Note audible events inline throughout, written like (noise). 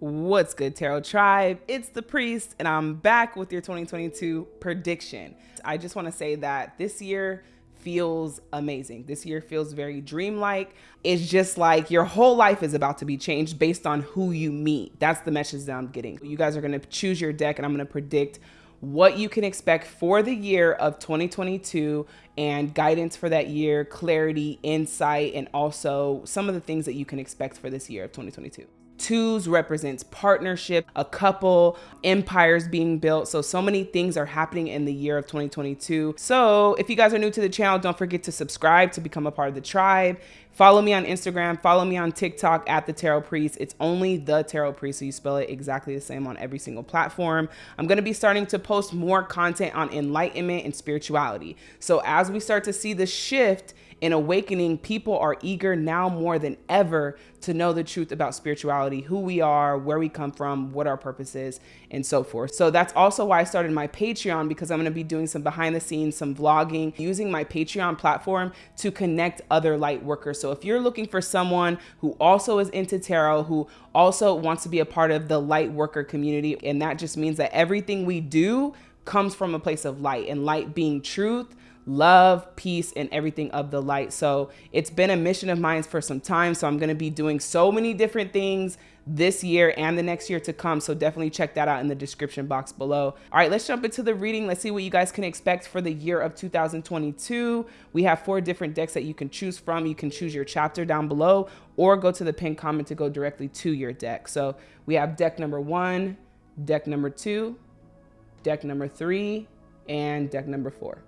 What's good, Tarot Tribe? It's the Priest, and I'm back with your 2022 prediction. I just want to say that this year feels amazing. This year feels very dreamlike. It's just like your whole life is about to be changed based on who you meet. That's the message that I'm getting. You guys are going to choose your deck, and I'm going to predict what you can expect for the year of 2022 and guidance for that year, clarity, insight, and also some of the things that you can expect for this year of 2022. Twos represents partnership, a couple, empires being built. So, so many things are happening in the year of 2022. So, if you guys are new to the channel, don't forget to subscribe to become a part of the tribe. Follow me on Instagram, follow me on TikTok at the Tarot Priest. It's only the Tarot Priest, so you spell it exactly the same on every single platform. I'm gonna be starting to post more content on enlightenment and spirituality. So, as we start to see the shift, in awakening, people are eager now more than ever to know the truth about spirituality, who we are, where we come from, what our purpose is, and so forth. So that's also why I started my Patreon because I'm going to be doing some behind the scenes, some vlogging, using my Patreon platform to connect other light workers. So if you're looking for someone who also is into tarot, who also wants to be a part of the light worker community, and that just means that everything we do comes from a place of light and light being truth love, peace, and everything of the light. So it's been a mission of mine for some time. So I'm going to be doing so many different things this year and the next year to come. So definitely check that out in the description box below. All right, let's jump into the reading. Let's see what you guys can expect for the year of 2022. We have four different decks that you can choose from. You can choose your chapter down below or go to the pinned comment to go directly to your deck. So we have deck number one, deck number two, deck number three, and deck number four.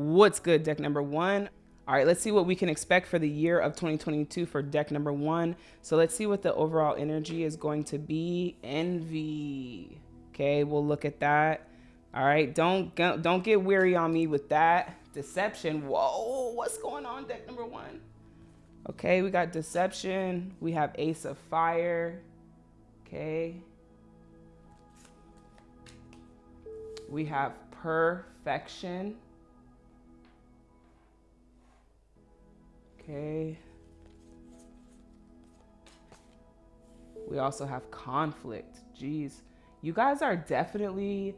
What's good, deck number one? All right, let's see what we can expect for the year of 2022 for deck number one. So let's see what the overall energy is going to be. Envy. Okay, we'll look at that. All right, don't don't get weary on me with that. Deception. Whoa, what's going on, deck number one? Okay, we got deception. We have ace of fire. Okay. We have perfection. Okay. We also have conflict. Jeez. You guys are definitely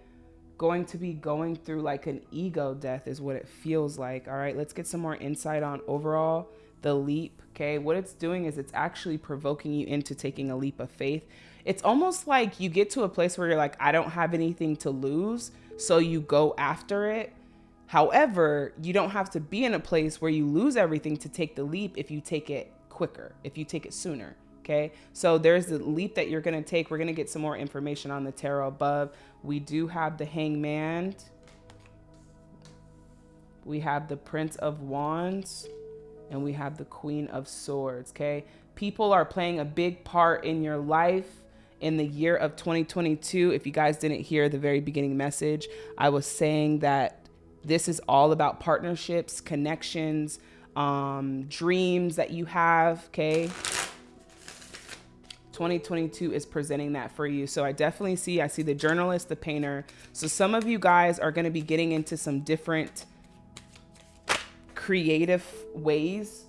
going to be going through like an ego death is what it feels like. All right, let's get some more insight on overall the leap. Okay, what it's doing is it's actually provoking you into taking a leap of faith. It's almost like you get to a place where you're like, I don't have anything to lose. So you go after it However, you don't have to be in a place where you lose everything to take the leap if you take it quicker, if you take it sooner. Okay, so there's the leap that you're going to take. We're going to get some more information on the tarot above. We do have the hangman. We have the prince of wands and we have the queen of swords. Okay, people are playing a big part in your life in the year of 2022. If you guys didn't hear the very beginning message, I was saying that this is all about partnerships, connections, um, dreams that you have. Okay. 2022 is presenting that for you. So I definitely see, I see the journalist, the painter. So some of you guys are going to be getting into some different creative ways,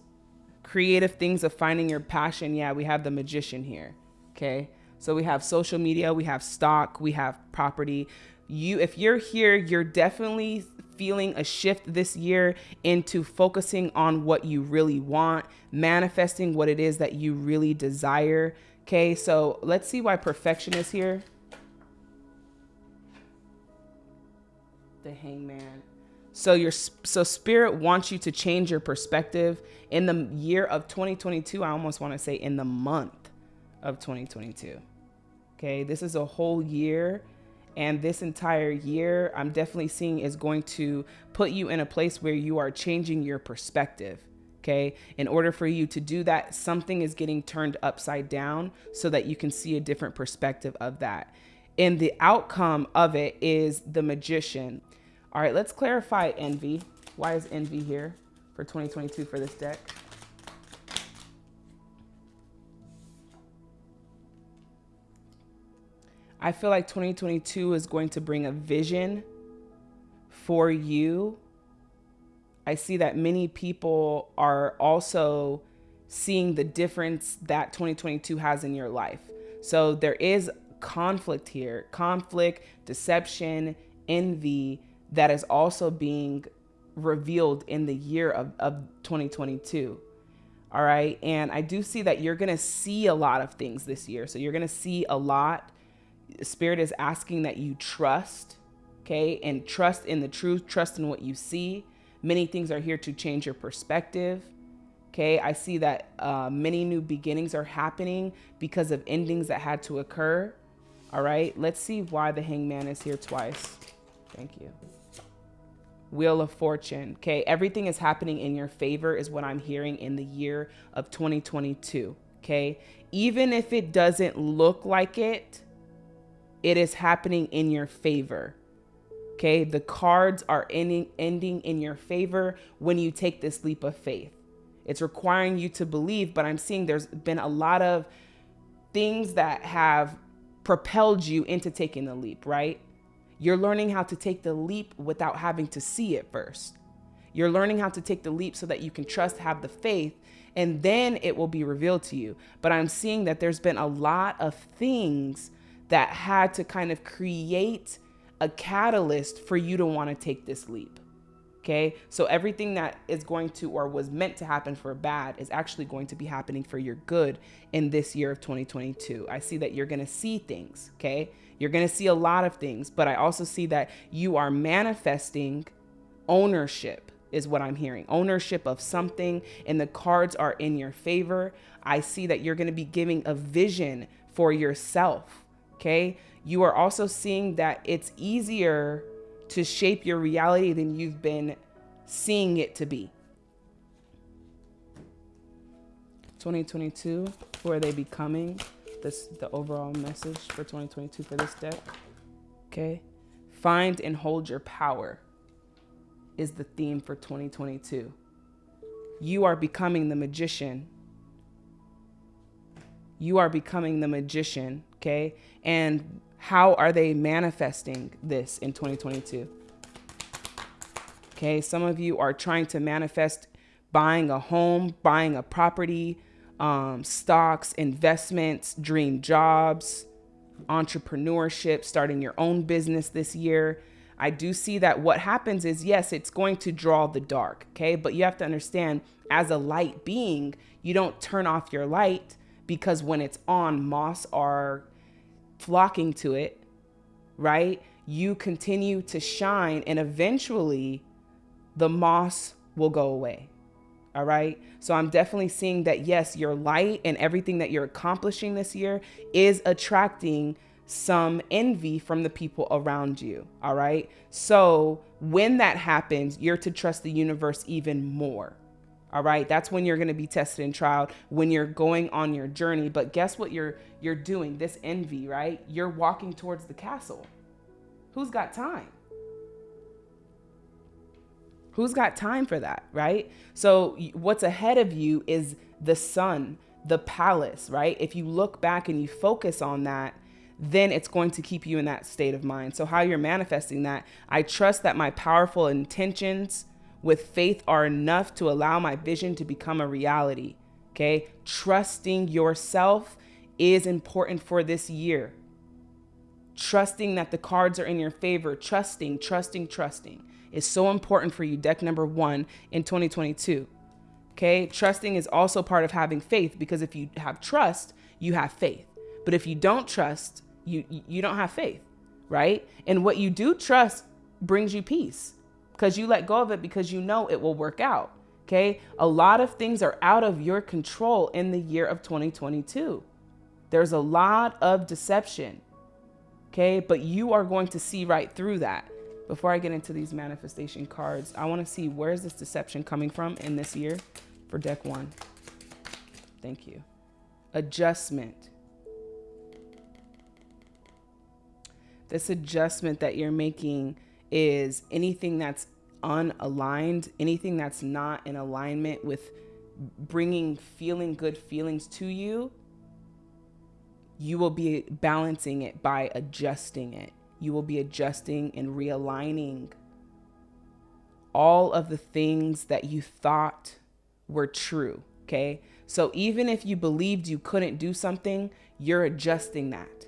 creative things of finding your passion. Yeah, we have the magician here. Okay. So we have social media, we have stock, we have property. You, if you're here, you're definitely feeling a shift this year into focusing on what you really want, manifesting what it is that you really desire. Okay, so let's see why perfection is here. The hangman. So your so spirit wants you to change your perspective in the year of 2022. I almost want to say in the month of 2022. Okay, this is a whole year and this entire year i'm definitely seeing is going to put you in a place where you are changing your perspective okay? In order for you to do that something is getting turned upside down so that you can see a different perspective of that. And the outcome of it is the magician. All right let's clarify envy. Why is envy here for 2022 for this deck I feel like 2022 is going to bring a vision for you. I see that many people are also seeing the difference that 2022 has in your life. So there is conflict here conflict, deception, envy that is also being revealed in the year of, of 2022. All right. And I do see that you're going to see a lot of things this year. So you're going to see a lot. Spirit is asking that you trust, okay, and trust in the truth, trust in what you see. Many things are here to change your perspective. Okay, I see that uh, many new beginnings are happening because of endings that had to occur. All right, let's see why the hangman is here twice. Thank you. Wheel of Fortune. Okay, everything is happening in your favor, is what I'm hearing in the year of 2022. Okay, even if it doesn't look like it, it is happening in your favor. Okay, the cards are ending, ending in your favor when you take this leap of faith. It's requiring you to believe, but I'm seeing there's been a lot of things that have propelled you into taking the leap, right? You're learning how to take the leap without having to see it first. You're learning how to take the leap so that you can trust, have the faith, and then it will be revealed to you. But I'm seeing that there's been a lot of things that had to kind of create a catalyst for you to want to take this leap. Okay. So everything that is going to or was meant to happen for bad is actually going to be happening for your good in this year of 2022. I see that you're going to see things. Okay. You're going to see a lot of things, but I also see that you are manifesting ownership is what I'm hearing. Ownership of something and the cards are in your favor. I see that you're going to be giving a vision for yourself. Okay. You are also seeing that it's easier to shape your reality than you've been seeing it to be. 2022, who are they becoming? This the overall message for 2022 for this deck. Okay. Find and hold your power is the theme for 2022. You are becoming the magician. You are becoming the magician, okay? And how are they manifesting this in 2022? Okay, some of you are trying to manifest buying a home, buying a property, um, stocks, investments, dream jobs, entrepreneurship, starting your own business this year. I do see that what happens is, yes, it's going to draw the dark, okay? But you have to understand, as a light being, you don't turn off your light because when it's on, moths are flocking to it, right? You continue to shine and eventually the moss will go away. All right. So I'm definitely seeing that, yes, your light and everything that you're accomplishing this year is attracting some envy from the people around you. All right. So when that happens, you're to trust the universe even more. All right. That's when you're going to be tested and tried when you're going on your journey. But guess what you're you're doing? This envy, right? You're walking towards the castle. Who's got time? Who's got time for that, right? So what's ahead of you is the sun, the palace, right? If you look back and you focus on that, then it's going to keep you in that state of mind. So how you're manifesting that, I trust that my powerful intentions with faith are enough to allow my vision to become a reality. Okay. Trusting yourself is important for this year. Trusting that the cards are in your favor, trusting, trusting, trusting is so important for you. Deck number one in 2022. Okay. Trusting is also part of having faith because if you have trust, you have faith. But if you don't trust, you you don't have faith, right? And what you do trust brings you peace because you let go of it because you know it will work out. Okay. A lot of things are out of your control in the year of 2022. There's a lot of deception. Okay. But you are going to see right through that. Before I get into these manifestation cards, I want to see where's this deception coming from in this year for deck one. Thank you. Adjustment. This adjustment that you're making is anything that's unaligned, anything that's not in alignment with bringing feeling good feelings to you, you will be balancing it by adjusting it. You will be adjusting and realigning all of the things that you thought were true. Okay. So even if you believed you couldn't do something, you're adjusting that.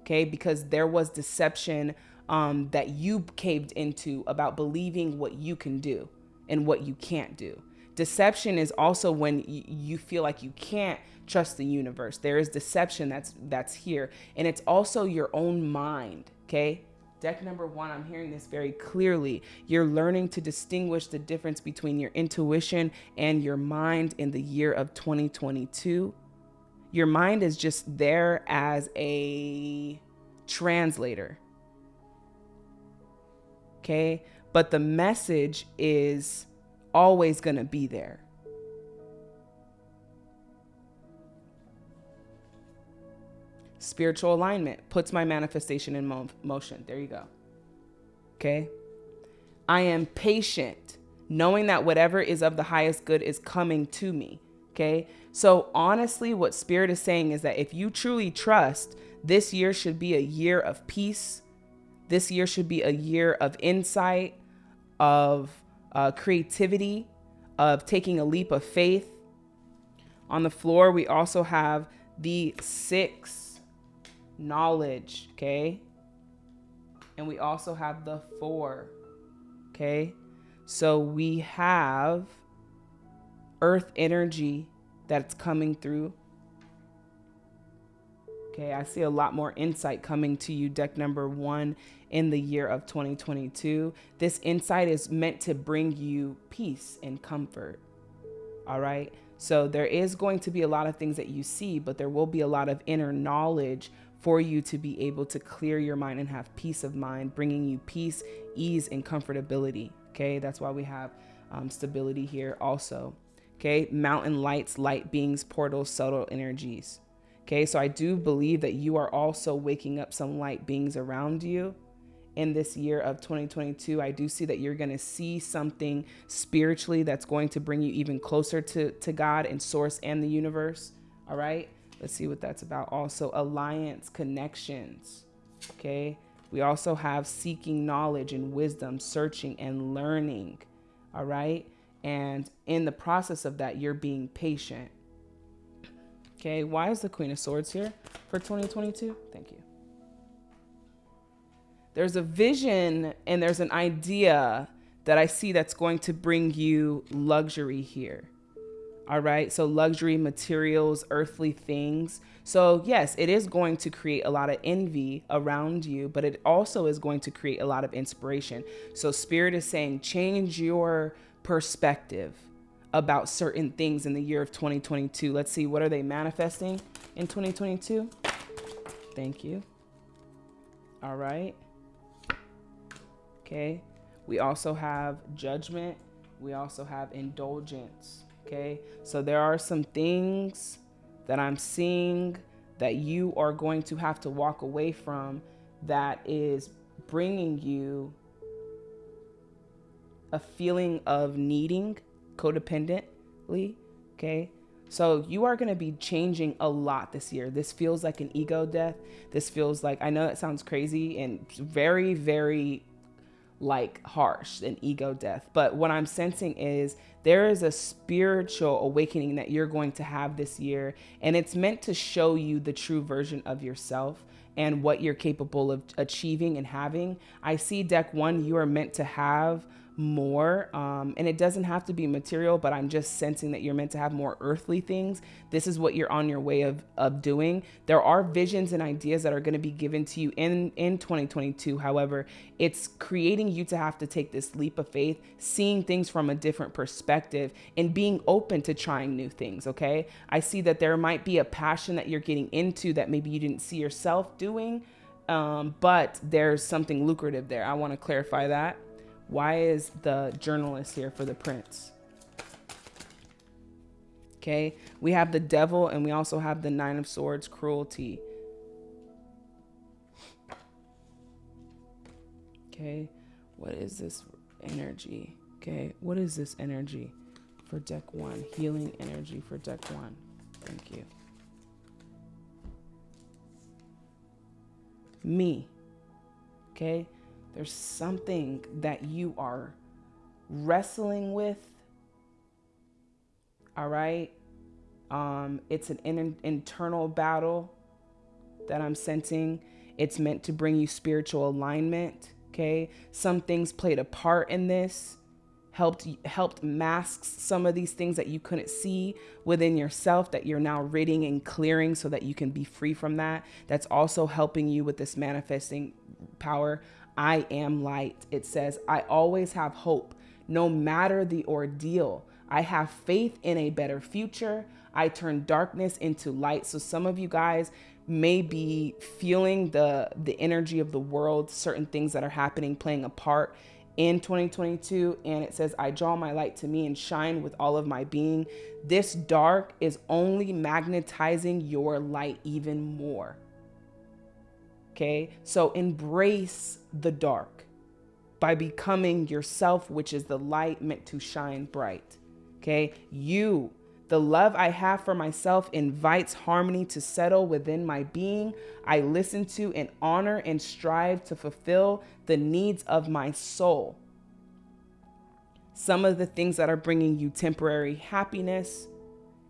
Okay? Because there was deception um, that you caved into about believing what you can do and what you can't do. Deception is also when you feel like you can't trust the universe. There is deception that's that's here, and it's also your own mind. Okay, deck number one, I'm hearing this very clearly. You're learning to distinguish the difference between your intuition and your mind in the year of 2022. Your mind is just there as a translator. Okay, but the message is always going to be there. Spiritual alignment puts my manifestation in mo- motion. There you go. Okay. I am patient, knowing that whatever is of the highest good is coming to me. Okay. So, honestly, what Spirit is saying is that if you truly trust, this year should be a year of peace. This year should be a year of insight, of uh, creativity, of taking a leap of faith. On the floor, we also have the six knowledge, okay? And we also have the four, okay? So we have earth energy that's coming through. Okay, I see a lot more insight coming to you, deck number one in the year of 2022. This insight is meant to bring you peace and comfort. All right. So there is going to be a lot of things that you see, but there will be a lot of inner knowledge for you to be able to clear your mind and have peace of mind, bringing you peace, ease, and comfortability. Okay. That's why we have um, stability here also. Okay. Mountain lights, light beings, portals, subtle energies. Okay. So I do believe that you are also waking up some light beings around you in this year of 2022, I do see that you're going to see something spiritually that's going to bring you even closer to, to God and source and the universe. All right. Let's see what that's about. Also, alliance connections. Okay. We also have seeking knowledge and wisdom, searching and learning. All right. And in the process of that, you're being patient. Okay. Why is the Queen of Swords here for 2022? Thank you there's a vision and there's an idea that I see that's going to bring you luxury here. All right. So, luxury materials, earthly things. So, yes, it is going to create a lot of envy around you, but it also is going to create a lot of inspiration. So, Spirit is saying change your perspective about certain things in the year of 2022. Let's see, what are they manifesting in 2022? Thank you. All right. Okay. We also have judgment. We also have indulgence. Okay. So there are some things that I'm seeing that you are going to have to walk away from that is bringing you a feeling of needing codependently. Okay. So you are going to be changing a lot this year. This feels like an ego death. This feels like, I know it sounds crazy and very, very like harsh and ego death. But what I'm sensing is there is a spiritual awakening that you're going to have this year, and it's meant to show you the true version of yourself and what you're capable of achieving and having. I see deck one, you are meant to have more. Um, and it doesn't have to be material, but I'm just sensing that you're meant to have more earthly things. This is what you're on your way of, of doing. There are visions and ideas that are going to be given to you in, in 2022. However, it's creating you to have to take this leap of faith, seeing things from a different perspective and being open to trying new things. Okay. I see that there might be a passion that you're getting into that maybe you didn't see yourself doing. Um, but there's something lucrative there. I want to clarify that. Why is the journalist here for the prince? Okay, we have the devil and we also have the nine of swords, cruelty. Okay, what is this energy? Okay, what is this energy for deck one? Healing energy for deck one. Thank you. Me. Okay, there's something that you are wrestling with. All right. Um, it's an in- internal battle that I'm sensing. It's meant to bring you spiritual alignment. Okay. Some things played a part in this helped helped mask some of these things that you couldn't see within yourself that you're now ridding and clearing so that you can be free from that that's also helping you with this manifesting power i am light. It says i always have hope. No matter the ordeal i have faith in a better future. I turn darkness into light. So some of you guys may be feeling the the energy of the world certain things that are happening playing a part in 2022 and it says i draw my light to me and shine with all of my being. This dark is only magnetizing your light even more okay so embrace the dark by becoming yourself which is the light meant to shine bright okay you the love I have for myself invites harmony to settle within my being. I listen to and honor and strive to fulfill the needs of my soul. Some of the things that are bringing you temporary happiness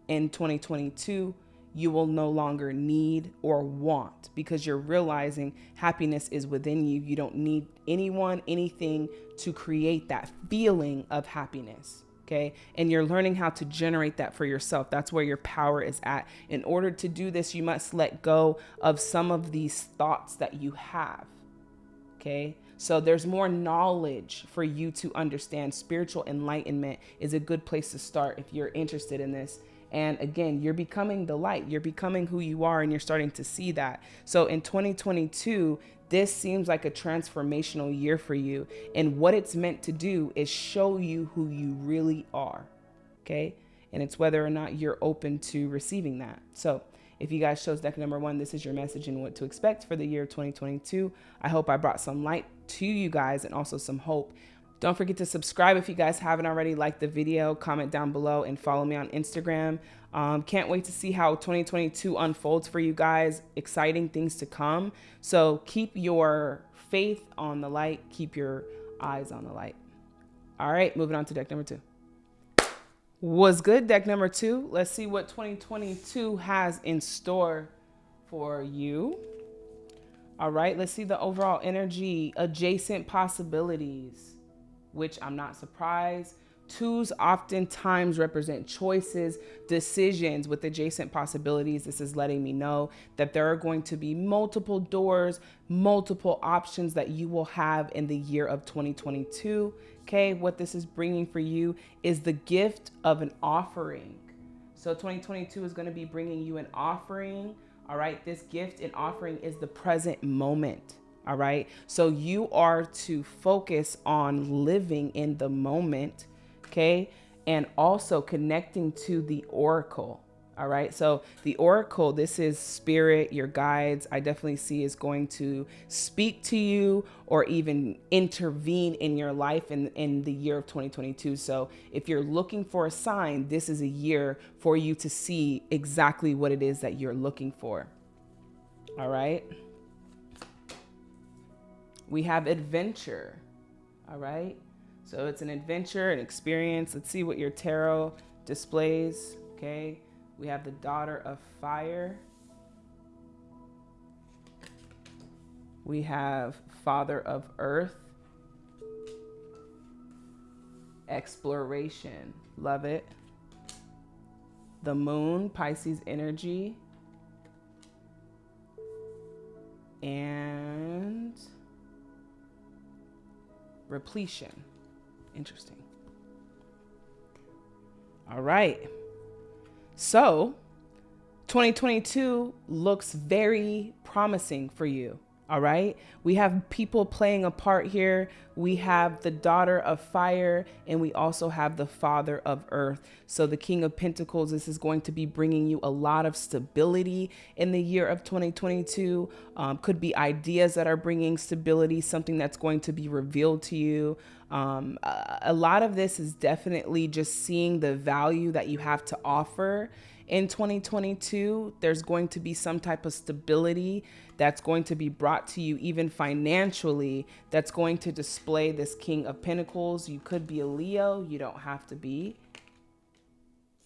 in 2022, you will no longer need or want because you're realizing happiness is within you. You don't need anyone, anything to create that feeling of happiness okay? And you're learning how to generate that for yourself. That's where your power is at. In order to do this, you must let go of some of these thoughts that you have, okay? So there's more knowledge for you to understand. Spiritual enlightenment is a good place to start if you're interested in this. And again, you're becoming the light. You're becoming who you are, and you're starting to see that. So in 2022, this seems like a transformational year for you. And what it's meant to do is show you who you really are. Okay. And it's whether or not you're open to receiving that. So, if you guys chose deck number one, this is your message and what to expect for the year 2022. I hope I brought some light to you guys and also some hope. Don't forget to subscribe if you guys haven't already. Like the video, comment down below, and follow me on Instagram. Um, can't wait to see how 2022 unfolds for you guys. Exciting things to come. So keep your faith on the light, keep your eyes on the light. All right, moving on to deck number two. Was good, deck number two. Let's see what 2022 has in store for you. All right, let's see the overall energy, adjacent possibilities, which I'm not surprised Twos oftentimes represent choices, decisions with adjacent possibilities. This is letting me know that there are going to be multiple doors, multiple options that you will have in the year of 2022. Okay, what this is bringing for you is the gift of an offering. So 2022 is going to be bringing you an offering. All right, this gift and offering is the present moment. All right, so you are to focus on living in the moment okay? And also connecting to the oracle. All right. So the oracle, this is spirit, your guides. I definitely see is going to speak to you or even intervene in your life in, in the year of 2022. So if you're looking for a sign, this is a year for you to see exactly what it is that you're looking for. All right. We have adventure. All right. So it's an adventure, an experience. Let's see what your tarot displays. Okay. We have the daughter of fire. We have father of earth. Exploration. Love it. The moon, Pisces energy. And repletion. Interesting. All right. So, 2022 looks very promising for you. All right. We have people playing a part here. We have the daughter of fire, and we also have the father of earth. So, the King of Pentacles, this is going to be bringing you a lot of stability in the year of 2022. Um, could be ideas that are bringing stability, something that's going to be revealed to you. Um, a, a lot of this is definitely just seeing the value that you have to offer in 2022 there's going to be some type of stability that's going to be brought to you even financially that's going to display this king of pentacles you could be a leo you don't have to be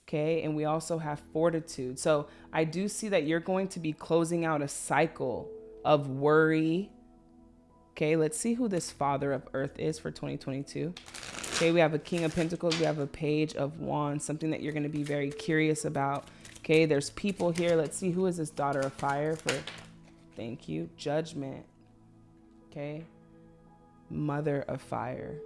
Okay. And we also have fortitude. So I do see that you're going to be closing out a cycle of worry. Okay. Let's see who this father of earth is for 2022. Okay. We have a king of pentacles. We have a page of wands, something that you're going to be very curious about. Okay. There's people here. Let's see who is this daughter of fire for. Thank you. Judgment. Okay. Mother of fire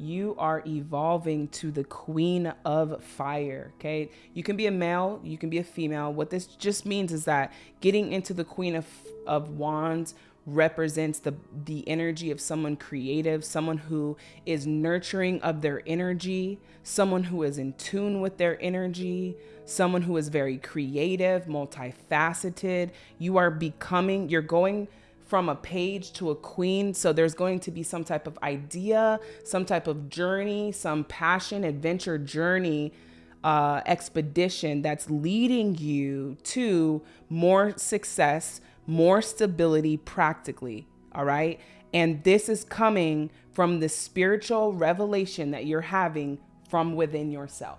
you are evolving to the queen of fire. Okay. You can be a male, you can be a female. What this just means is that getting into the queen of, of wands represents the the energy of someone creative, someone who is nurturing of their energy, someone who is in tune with their energy, someone who is very creative, multifaceted. You are becoming, you're going from a page to a queen. So there's going to be some type of idea, some type of journey, some passion, adventure journey, uh, expedition that's leading you to more success, more stability practically. All right. And this is coming from the spiritual revelation that you're having from within yourself.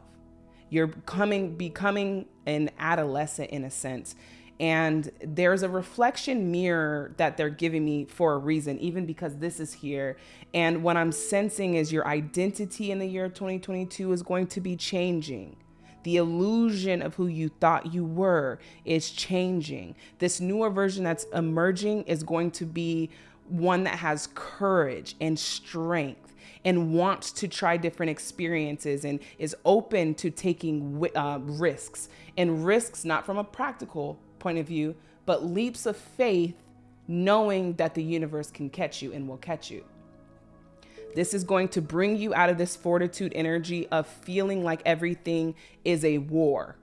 You're coming, becoming an adolescent in a sense and there's a reflection mirror that they're giving me for a reason even because this is here and what i'm sensing is your identity in the year 2022 is going to be changing the illusion of who you thought you were is changing this newer version that's emerging is going to be one that has courage and strength and wants to try different experiences and is open to taking uh, risks and risks not from a practical point of view, but leaps of faith knowing that the universe can catch you and will catch you. This is going to bring you out of this fortitude energy of feeling like everything is a war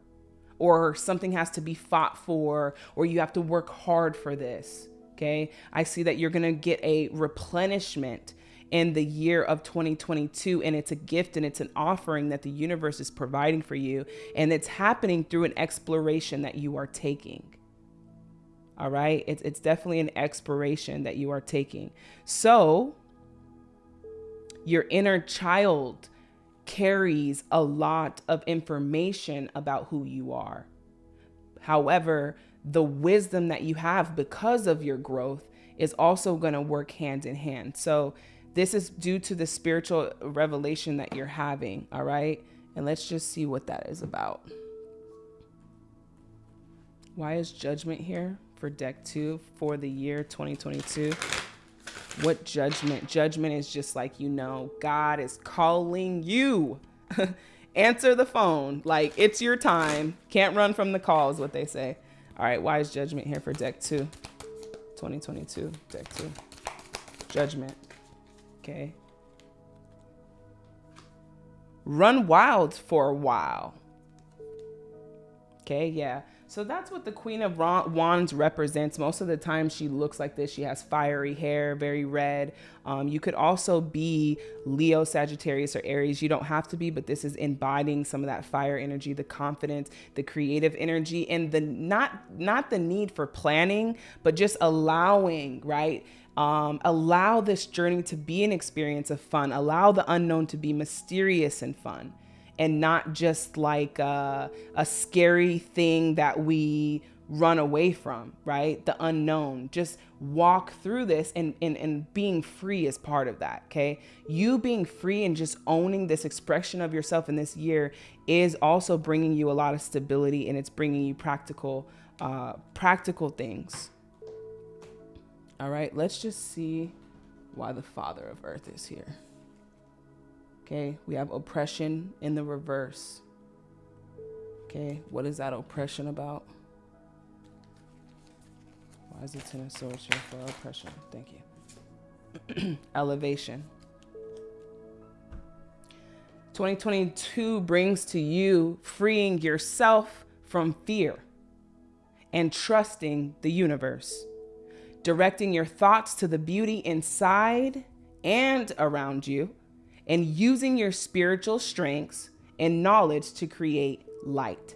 or something has to be fought for or you have to work hard for this. Okay. I see that you're going to get a replenishment in the year of 2022 and it's a gift and it's an offering that the universe is providing for you and it's happening through an exploration that you are taking all right. It's, it's definitely an exploration that you are taking. So your inner child carries a lot of information about who you are. However, the wisdom that you have because of your growth is also going to work hand in hand. So this is due to the spiritual revelation that you're having. All right. And let's just see what that is about. Why is judgment here? for deck two for the year 2022. What judgment? Judgment is just like, you know, God is calling you. (laughs) Answer the phone. Like, it's your time. Can't run from the call, is what they say. All right, why is judgment here for deck two? 2022, deck two. Judgment. Okay. Run wild for a while. Okay, yeah. So that's what the Queen of Wands represents. Most of the time, she looks like this. She has fiery hair, very red. Um, you could also be Leo, Sagittarius, or Aries. You don't have to be, but this is embodying some of that fire energy, the confidence, the creative energy, and the not not the need for planning, but just allowing, right? Um, allow this journey to be an experience of fun. Allow the unknown to be mysterious and fun and not just like a, a scary thing that we run away from, right? The unknown. Just walk through this and, and, and being free is part of that, okay? You being free and just owning this expression of yourself in this year is also bringing you a lot of stability and it's bringing you practical, uh, practical things. All right, let's just see why the Father of Earth is here. Okay, we have oppression in the reverse. Okay, what is that oppression about? Why is the Ten of Swords here for oppression? Thank you. (clears throat) Elevation. 2022 brings to you freeing yourself from fear and trusting the universe, directing your thoughts to the beauty inside and around you and using your spiritual strengths and knowledge to create light.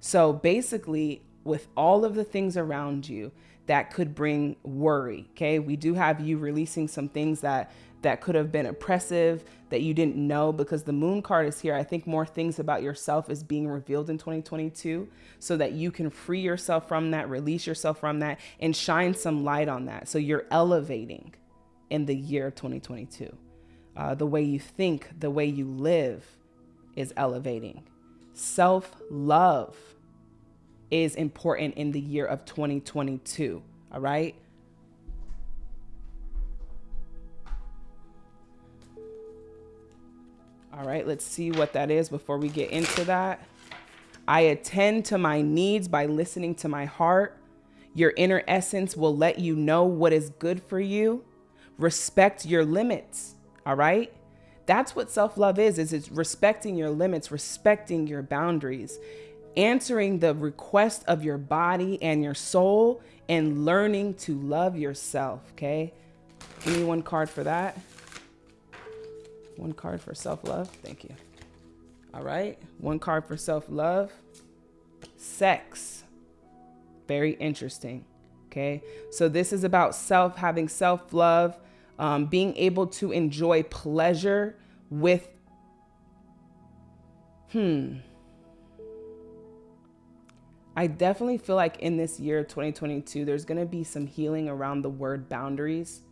So basically, with all of the things around you that could bring worry. Okay. We do have you releasing some things that that could have been oppressive that you didn't know because the moon card is here. I think more things about yourself is being revealed in 2022 so that you can free yourself from that, release yourself from that, and shine some light on that. So you're elevating in the year of 2022. Uh, the way you think, the way you live is elevating. Self love is important in the year of 2022. All right. All right, let's see what that is before we get into that. I attend to my needs by listening to my heart. Your inner essence will let you know what is good for you. Respect your limits. All right? That's what self-love is, is it's respecting your limits, respecting your boundaries, answering the request of your body and your soul and learning to love yourself, okay? Give me one card for that. One card for self-love. Thank you. All right. One card for self-love. Sex. Very interesting. Okay. So this is about self, having self-love, um, being able to enjoy pleasure with, hmm. I definitely feel like in this year of 2022, there's going to be some healing around the word boundaries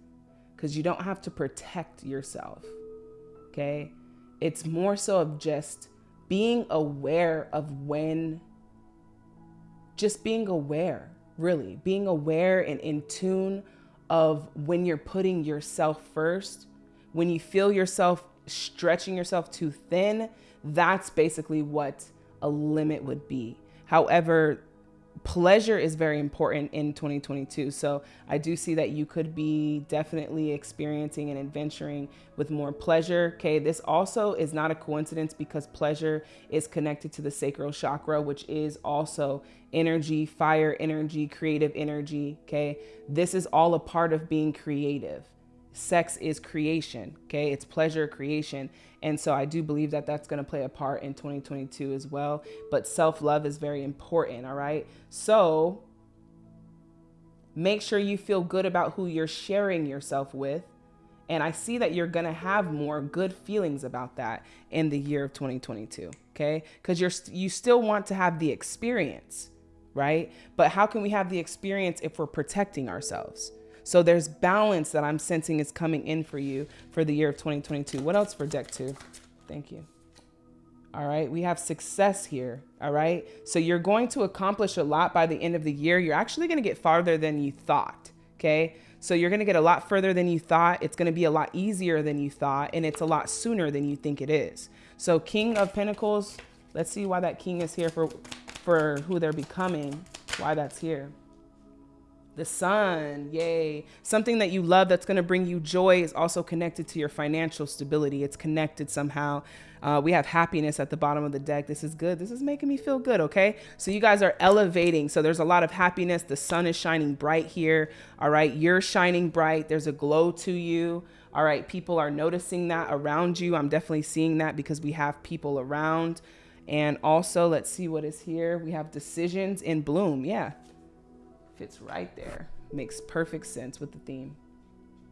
because you don't have to protect yourself okay? It's more so of just being aware of when, just being aware, really, being aware and in tune of when you're putting yourself first, when you feel yourself stretching yourself too thin, that's basically what a limit would be. However, pleasure is very important in 2022. So I do see that you could be definitely experiencing and adventuring with more pleasure. Okay, this also is not a coincidence because pleasure is connected to the sacral chakra, which is also energy, fire energy, creative energy. Okay, this is all a part of being creative. Sex is creation okay? It's pleasure creation. And so i do believe that that's going to play a part in 2022 as well. But self-love is very important all right? So make sure you feel good about who you're sharing yourself with. And i see that you're going to have more good feelings about that in the year of 2022 okay? Because you're you still want to have the experience right but how can we have the experience if we're protecting ourselves so there's balance that I'm sensing is coming in for you for the year of 2022. What else for deck two? Thank you. All right, we have success here. All right, so you're going to accomplish a lot by the end of the year. You're actually going to get farther than you thought. Okay, so you're going to get a lot further than you thought. It's going to be a lot easier than you thought, and it's a lot sooner than you think it is. So, King of Pentacles, let's see why that king is here for, for who they're becoming, why that's here. The sun, yay. Something that you love that's going to bring you joy is also connected to your financial stability. It's connected somehow. Uh, we have happiness at the bottom of the deck. This is good. This is making me feel good, okay? So you guys are elevating. So there's a lot of happiness. The sun is shining bright here. All right, you're shining bright. There's a glow to you. All right, people are noticing that around you. I'm definitely seeing that because we have people around. And also, let's see what is here. We have decisions in bloom. Yeah, fits right there. Makes perfect sense with the theme.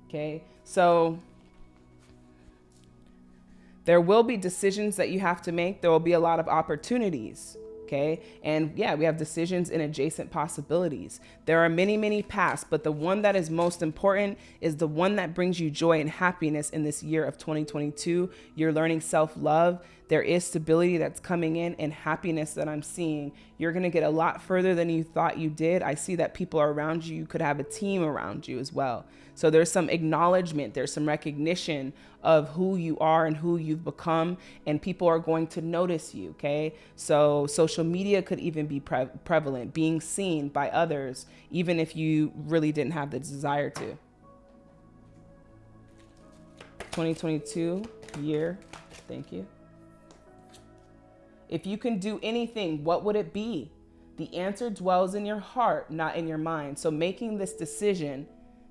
Okay, so there will be decisions that you have to make. There will be a lot of opportunities. Okay. And yeah, we have decisions and adjacent possibilities. There are many, many paths, but the one that is most important is the one that brings you joy and happiness in this year of 2022. You're learning self love. There is stability that's coming in and happiness that I'm seeing. You're going to get a lot further than you thought you did. I see that people are around you. You could have a team around you as well. So there's some acknowledgement, there's some recognition of who you are and who you've become, and people are going to notice you. Okay. So social media could even be pre prevalent, being seen by others, even if you really didn't have the desire to. 2022 year. Thank you. If you can do anything, what would it be? The answer dwells in your heart, not in your mind. So making this decision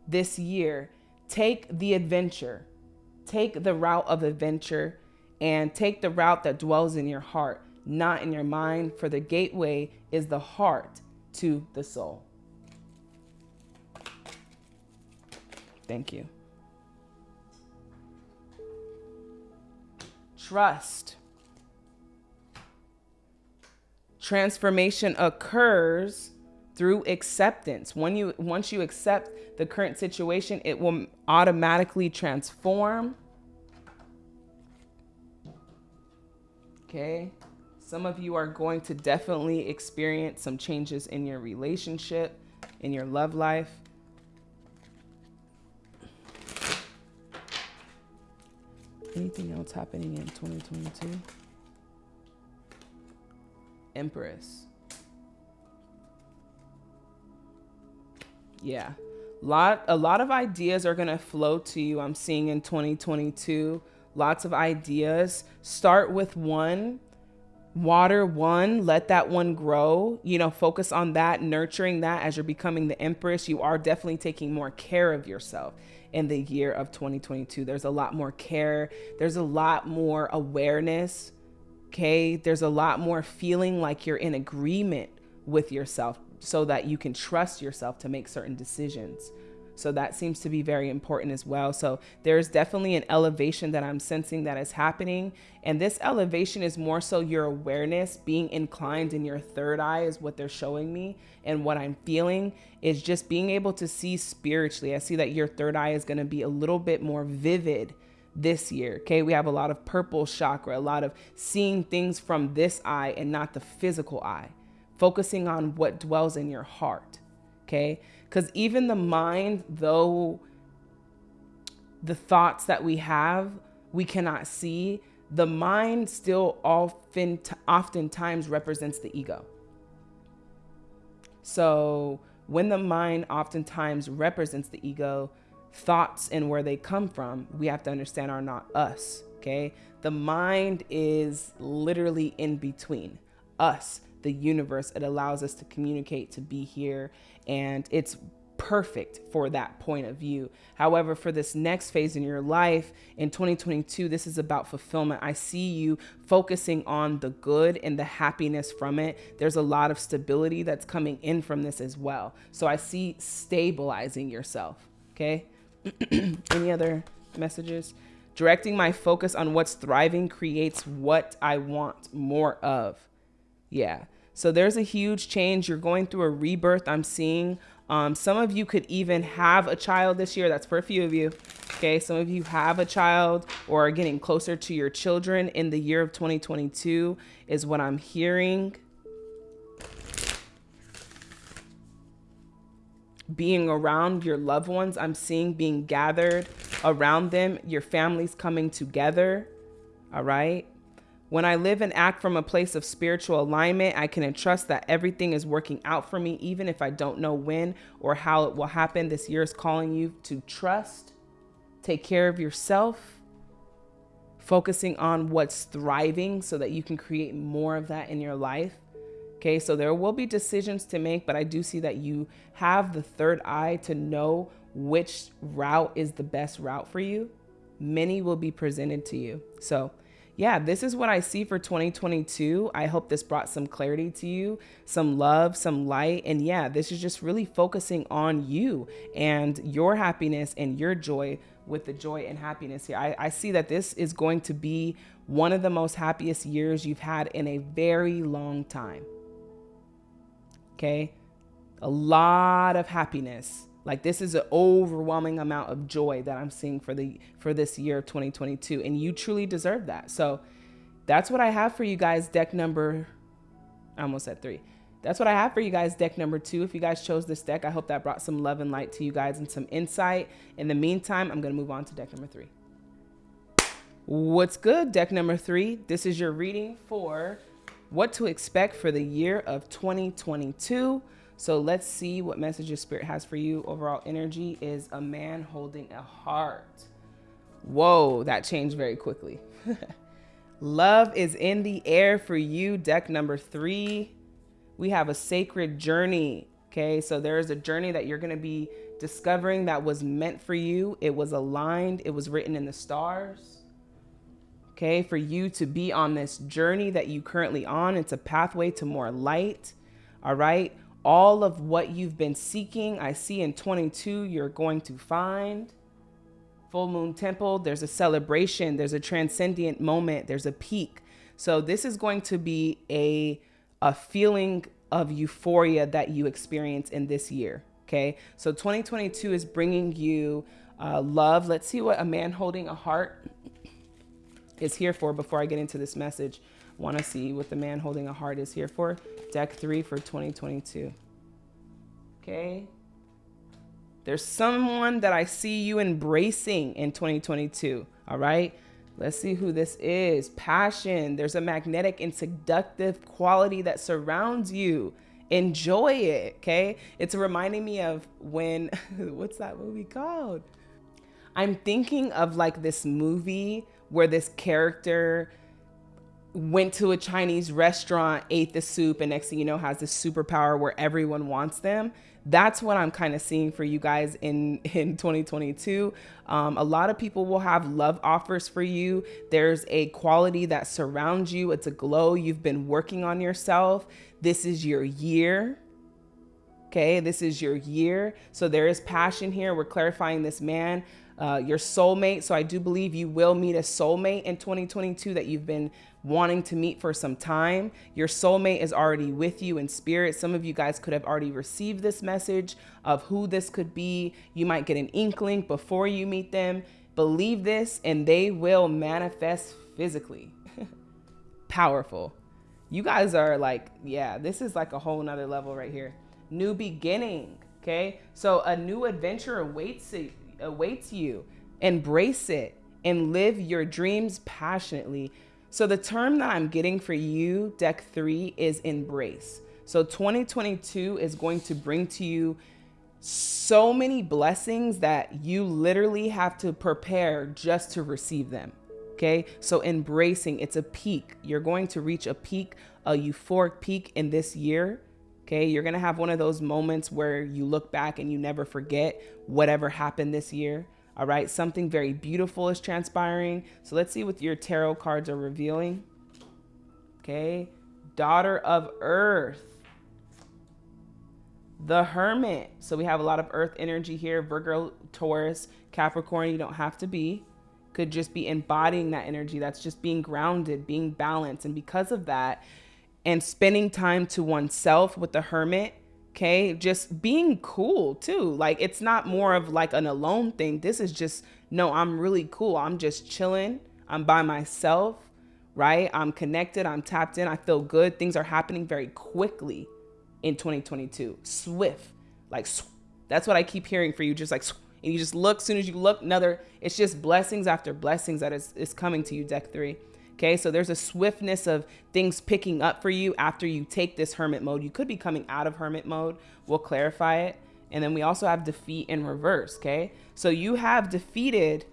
this year, take the adventure, take the route of adventure, and take the route that dwells in your heart, not in your mind. For the gateway is the heart. to the soul. Thank you. Trust. Transformation occurs through acceptance. When you once you accept the current situation, it will automatically transform. Okay? Some of you are going to definitely experience some changes in your relationship, in your love life. Anything else happening in 2022? Empress. Yeah. Lot a lot of ideas are going to flow to you. I'm seeing in 2022. Lots of ideas. Start with one water one let that one grow you know focus on that nurturing that as you're becoming the empress you are definitely taking more care of yourself in the year of 2022 there's a lot more care there's a lot more awareness okay there's a lot more feeling like you're in agreement with yourself so that you can trust yourself to make certain decisions so that seems to be very important as well. So there's definitely an elevation that I'm sensing that is happening. And this elevation is more so your awareness being inclined in your third eye, is what they're showing me. And what I'm feeling is just being able to see spiritually. I see that your third eye is going to be a little bit more vivid this year. Okay. We have a lot of purple chakra, a lot of seeing things from this eye and not the physical eye, focusing on what dwells in your heart. Okay. Because even the mind, though the thoughts that we have, we cannot see, the mind still often oftentimes represents the ego. So when the mind oftentimes represents the ego, thoughts and where they come from, we have to understand are not us. Okay. The mind is literally in between us, the universe. It allows us to communicate, to be here, and it's perfect for that point of view. However, for this next phase in your life in 2022, this is about fulfillment. I see you focusing on the good and the happiness from it. There's a lot of stability that's coming in from this as well. So I see stabilizing yourself. Okay. (clears throat) Any other messages? Directing my focus on what's thriving creates what I want more of. Yeah. So there's a huge change. You're going through a rebirth. I'm seeing um, some of you could even have a child this year. That's for a few of you. Okay. Some of you have a child or are getting closer to your children in the year of 2022 is what I'm hearing. Being around your loved ones, I'm seeing being gathered around them, your families coming together. All right. When I live and act from a place of spiritual alignment, I can entrust that everything is working out for me, even if I don't know when or how it will happen. This year is calling you to trust, take care of yourself, focusing on what's thriving so that you can create more of that in your life. Okay, so there will be decisions to make, but I do see that you have the third eye to know which route is the best route for you. Many will be presented to you. So, yeah, this is what I see for 2022. I hope this brought some clarity to you, some love, some light. And yeah, this is just really focusing on you and your happiness and your joy with the joy and happiness here. I, I see that this is going to be one of the most happiest years you've had in a very long time. Okay. A lot of happiness like this is an overwhelming amount of joy that I'm seeing for the for this year 2022 and you truly deserve that. So that's what I have for you guys deck number I almost said 3. That's what I have for you guys deck number 2. If you guys chose this deck, I hope that brought some love and light to you guys and some insight. In the meantime, I'm going to move on to deck number 3. What's good, deck number 3? This is your reading for what to expect for the year of 2022. So let's see what message your spirit has for you. Overall energy is a man holding a heart. Whoa, that changed very quickly. (laughs) Love is in the air for you. Deck number three. We have a sacred journey. Okay, so there is a journey that you're going to be discovering that was meant for you. It was aligned, it was written in the stars. Okay, for you to be on this journey that you currently on. It's a pathway to more light. All right all of what you've been seeking. I see in 22, you're going to find. Full moon temple, there's a celebration, there's a transcendent moment, there's a peak. So this is going to be a a feeling of euphoria that you experience in this year. Okay, so 2022 is bringing you uh, love. Let's see what a man holding a heart is here for before I get into this message. Want to see what the man holding a heart is here for? Deck three for 2022. Okay. There's someone that I see you embracing in 2022. All right. Let's see who this is. Passion. There's a magnetic and seductive quality that surrounds you. Enjoy it. Okay. It's reminding me of when, (laughs) what's that movie called? I'm thinking of like this movie where this character went to a Chinese restaurant, ate the soup, and next thing you know, has this superpower where everyone wants them. That's what I'm kind of seeing for you guys in (laughs) in 2022. Um, a lot of people will have love offers for you. There's a quality that surrounds you. It's a glow. You've been working on yourself. This is your year. Okay, this is your year. So there is passion here. We're clarifying this man uh, your soulmate. So I do believe you will meet a soulmate in 2022 that you've been wanting to meet for some time. Your soulmate is already with you in spirit. Some of you guys could have already received this message of who this could be. You might get an inkling before you meet them. Believe this and they will manifest physically. (laughs) Powerful. You guys are like, yeah, this is like a whole nother level right here. New beginning. Okay. So a new adventure awaits awaits you. Embrace it and live your dreams passionately. So, the term that I'm getting for you, deck three, is embrace. So, 2022 is going to bring to you so many blessings that you literally have to prepare just to receive them. Okay. So, embracing, it's a peak. You're going to reach a peak, a euphoric peak in this year. Okay. You're to have one of those moments where you look back and you never forget whatever happened this year. All right. Something very beautiful is transpiring. So let's see what your tarot cards are revealing. Okay. Daughter of Earth. The Hermit. So we have a lot of Earth energy here. Virgo, Taurus, Capricorn. You don't have to be. Could just be embodying that energy. That's just being grounded, being balanced. And because of that, and spending time to oneself with the hermit okay just being cool too. Like it's not more of like an alone thing. This is just no i'm really cool. I'm just chilling. I'm by myself right? I'm connected. I'm tapped in. I feel good. Things are happening very quickly in 2022 swift. Like sw that's what i keep hearing for you. Just like and you just look as soon as you look another it's just blessings after blessings that is, is coming to you deck three Okay, so there's a swiftness of things picking up for you after you take this hermit mode. You could be coming out of hermit mode. We'll clarify it. And then we also have defeat in reverse. Okay, so you have defeated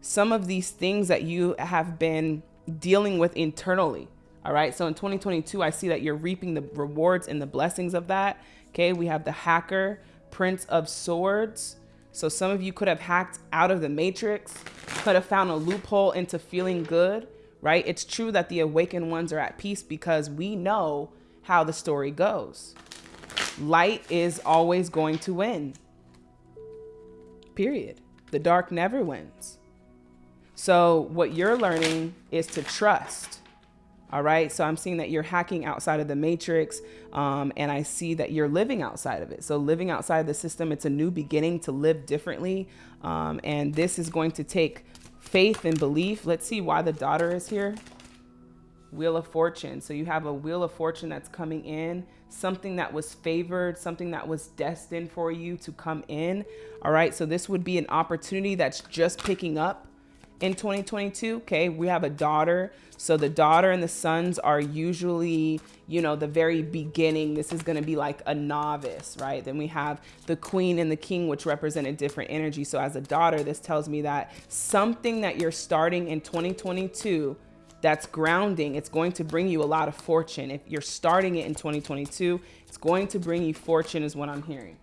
some of these things that you have been dealing with internally. All right, so in 2022, I see that you're reaping the rewards and the blessings of that. Okay, we have the hacker, Prince of Swords. So some of you could have hacked out of the matrix, could have found a loophole into feeling good right? It's true that the awakened ones are at peace because we know how the story goes. Light is always going to win. Period. The dark never wins. So, what you're learning is to trust. All right. So, I'm seeing that you're hacking outside of the matrix, um, and I see that you're living outside of it. So, living outside the system, it's a new beginning to live differently. Um, and this is going to take faith and belief. Let's see why the daughter is here. Wheel of Fortune. So you have a Wheel of Fortune that's coming in, something that was favored, something that was destined for you to come in. All right. So this would be an opportunity that's just picking up in 2022. Okay. We have a daughter. So the daughter and the sons are usually, you know, the very beginning. This is going to be like a novice, right? Then we have the queen and the king, which represent a different energy. So as a daughter, this tells me that something that you're starting in 2022 that's grounding, it's going to bring you a lot of fortune. If you're starting it in 2022, it's going to bring you fortune is what I'm hearing.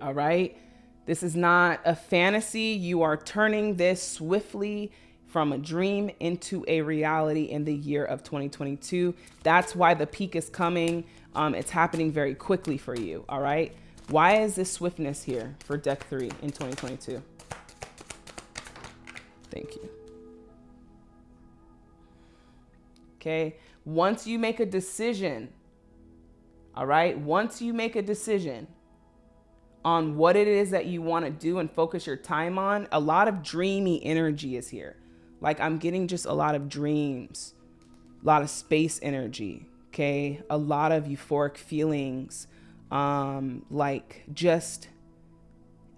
All right. This is not a fantasy. You are turning this swiftly from a dream into a reality in the year of 2022. That's why the peak is coming. Um, it's happening very quickly for you. All right. Why is this swiftness here for deck three in 2022? Thank you. Okay. Once you make a decision, all right, once you make a decision on what it is that you want to do and focus your time on, a lot of dreamy energy is here. Like I'm getting just a lot of dreams, a lot of space energy, okay? A lot of euphoric feelings, um, like just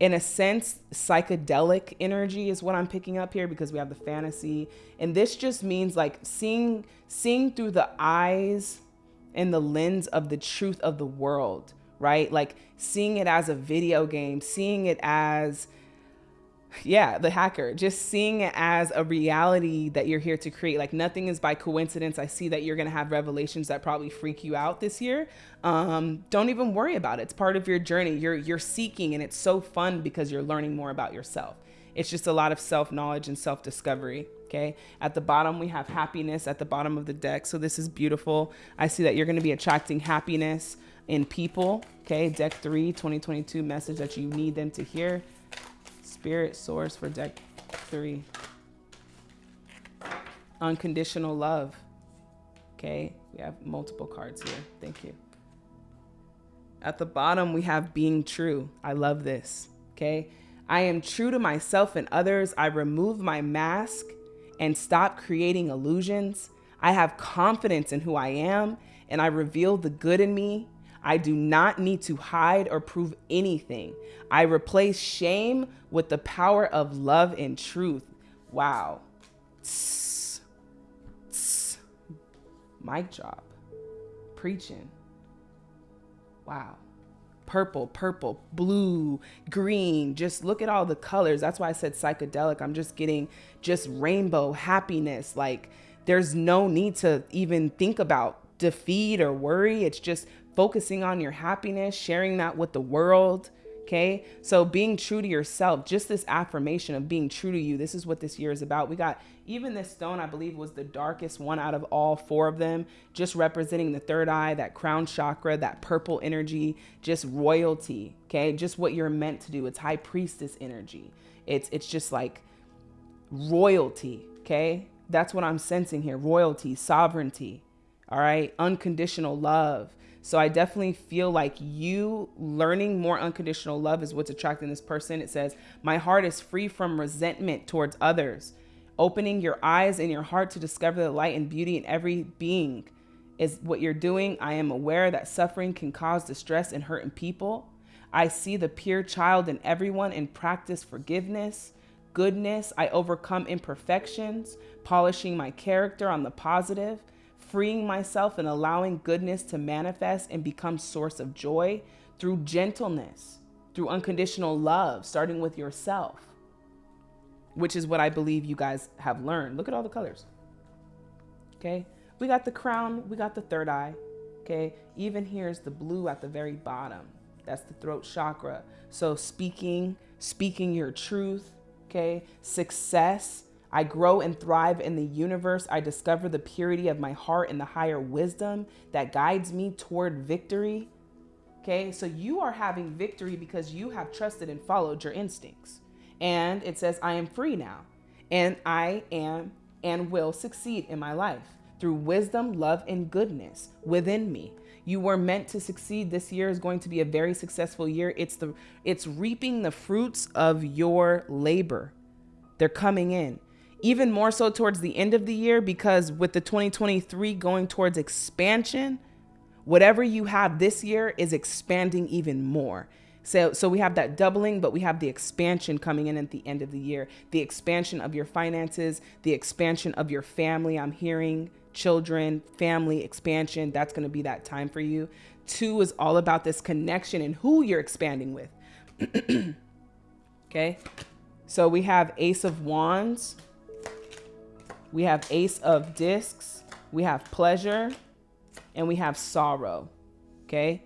in a sense, psychedelic energy is what I'm picking up here because we have the fantasy. And this just means like seeing seeing through the eyes and the lens of the truth of the world, right? Like seeing it as a video game, seeing it as yeah, the hacker, just seeing it as a reality that you're here to create. Like nothing is by coincidence. I see that you're going to have revelations that probably freak you out this year. Um, don't even worry about it. It's part of your journey. You're you're seeking, and it's so fun because you're learning more about yourself. It's just a lot of self knowledge and self discovery. Okay. At the bottom, we have happiness at the bottom of the deck. So this is beautiful. I see that you're going to be attracting happiness in people. Okay. Deck three, 2022 message that you need them to hear. Spirit source for deck three. Unconditional love. Okay, we have multiple cards here. Thank you. At the bottom, we have being true. I love this. Okay, I am true to myself and others. I remove my mask and stop creating illusions. I have confidence in who I am and I reveal the good in me I do not need to hide or prove anything. I replace shame with the power of love and truth. Wow. Tss, tss. Mic drop. Preaching. Wow. Purple, purple, blue, green. Just look at all the colors. That's why I said psychedelic. I'm just getting just rainbow happiness. Like there's no need to even think about defeat or worry. It's just focusing on your happiness, sharing that with the world. Okay. So being true to yourself, just this affirmation of being true to you. This is what this year is about. We got even this stone, I believe, was the darkest one out of all four of them, just representing the third eye, that crown chakra, that purple energy, just royalty. Okay. Just what you're meant to do. It's high priestess energy. It's, it's just like royalty. Okay. That's what I'm sensing here royalty, sovereignty. All right. Unconditional love so I definitely feel like you learning more unconditional love is what's attracting this person. It says, My heart is free from resentment towards others. Opening your eyes and your heart to discover the light and beauty in every being is what you're doing. I am aware that suffering can cause distress and hurt in people. I see the pure child in everyone and practice forgiveness, goodness. I overcome imperfections, polishing my character on the positive freeing myself and allowing goodness to manifest and become source of joy through gentleness, through unconditional love, starting with yourself, which is what I believe you guys have learned. Look at all the colors. Okay. We got the crown, we got the third eye. Okay. Even here's the blue at the very bottom. That's the throat chakra. So speaking, speaking your truth. Okay. Success I grow and thrive in the universe. I discover the purity of my heart and the higher wisdom that guides me toward victory. Okay, so you are having victory because you have trusted and followed your instincts. And it says, I am free now, and I am and will succeed in my life through wisdom, love, and goodness within me. You were meant to succeed. This year is going to be a very successful year. It's the it's reaping the fruits of your labor. They're coming in even more so towards the end of the year because with the 2023 going towards expansion, whatever you have this year is expanding even more. So, so we have that doubling, but we have the expansion coming in at the end of the year. The expansion of your finances, the expansion of your family. I'm hearing children, family expansion. That's going to be that time for you. Two is all about this connection and who you're expanding with. (clears throat) okay. So we have Ace of Wands. We have Ace of Discs, we have Pleasure, and we have Sorrow. Okay?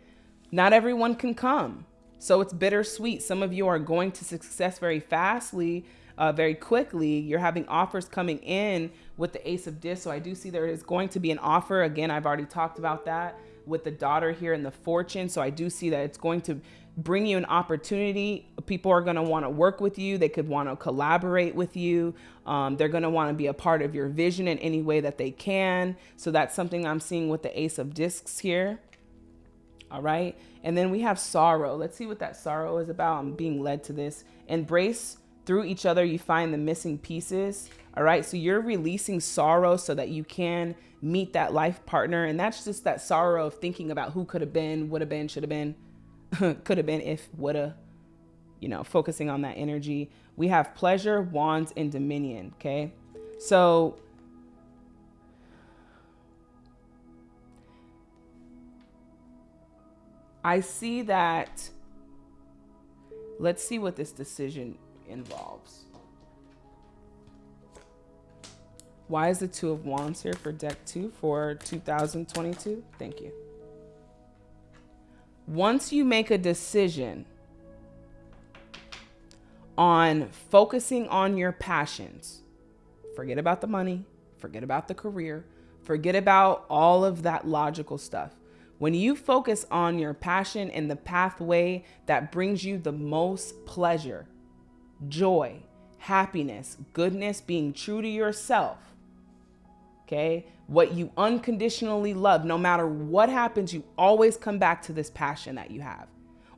Not everyone can come. So it's bittersweet. Some of you are going to success very fastly, uh, very quickly. You're having offers coming in with the Ace of Discs. So I do see there is going to be an offer. Again, I've already talked about that. with the daughter here in the fortune. So I do see that it's going to bring you an opportunity. People are going to want to work with you. They could want to collaborate with you. Um, they're going to want to be a part of your vision in any way that they can. So that's something I'm seeing with the Ace of Discs here. All right. And then we have sorrow. Let's see what that sorrow is about. I'm being led to this. Embrace through each other, you find the missing pieces. All right. So you're releasing sorrow so that you can meet that life partner. And that's just that sorrow of thinking about who could have been, would have been, should have been, (laughs) could have been, if, would have, you know, focusing on that energy. We have pleasure, wands, and dominion. Okay. So I see that. Let's see what this decision involves. Why is the Two of Wands here for deck two for 2022? Thank you. Once you make a decision on focusing on your passions, forget about the money, forget about the career, forget about all of that logical stuff. When you focus on your passion and the pathway that brings you the most pleasure, joy, happiness, goodness, being true to yourself, okay? What you unconditionally love, no matter what happens, you always come back to this passion that you have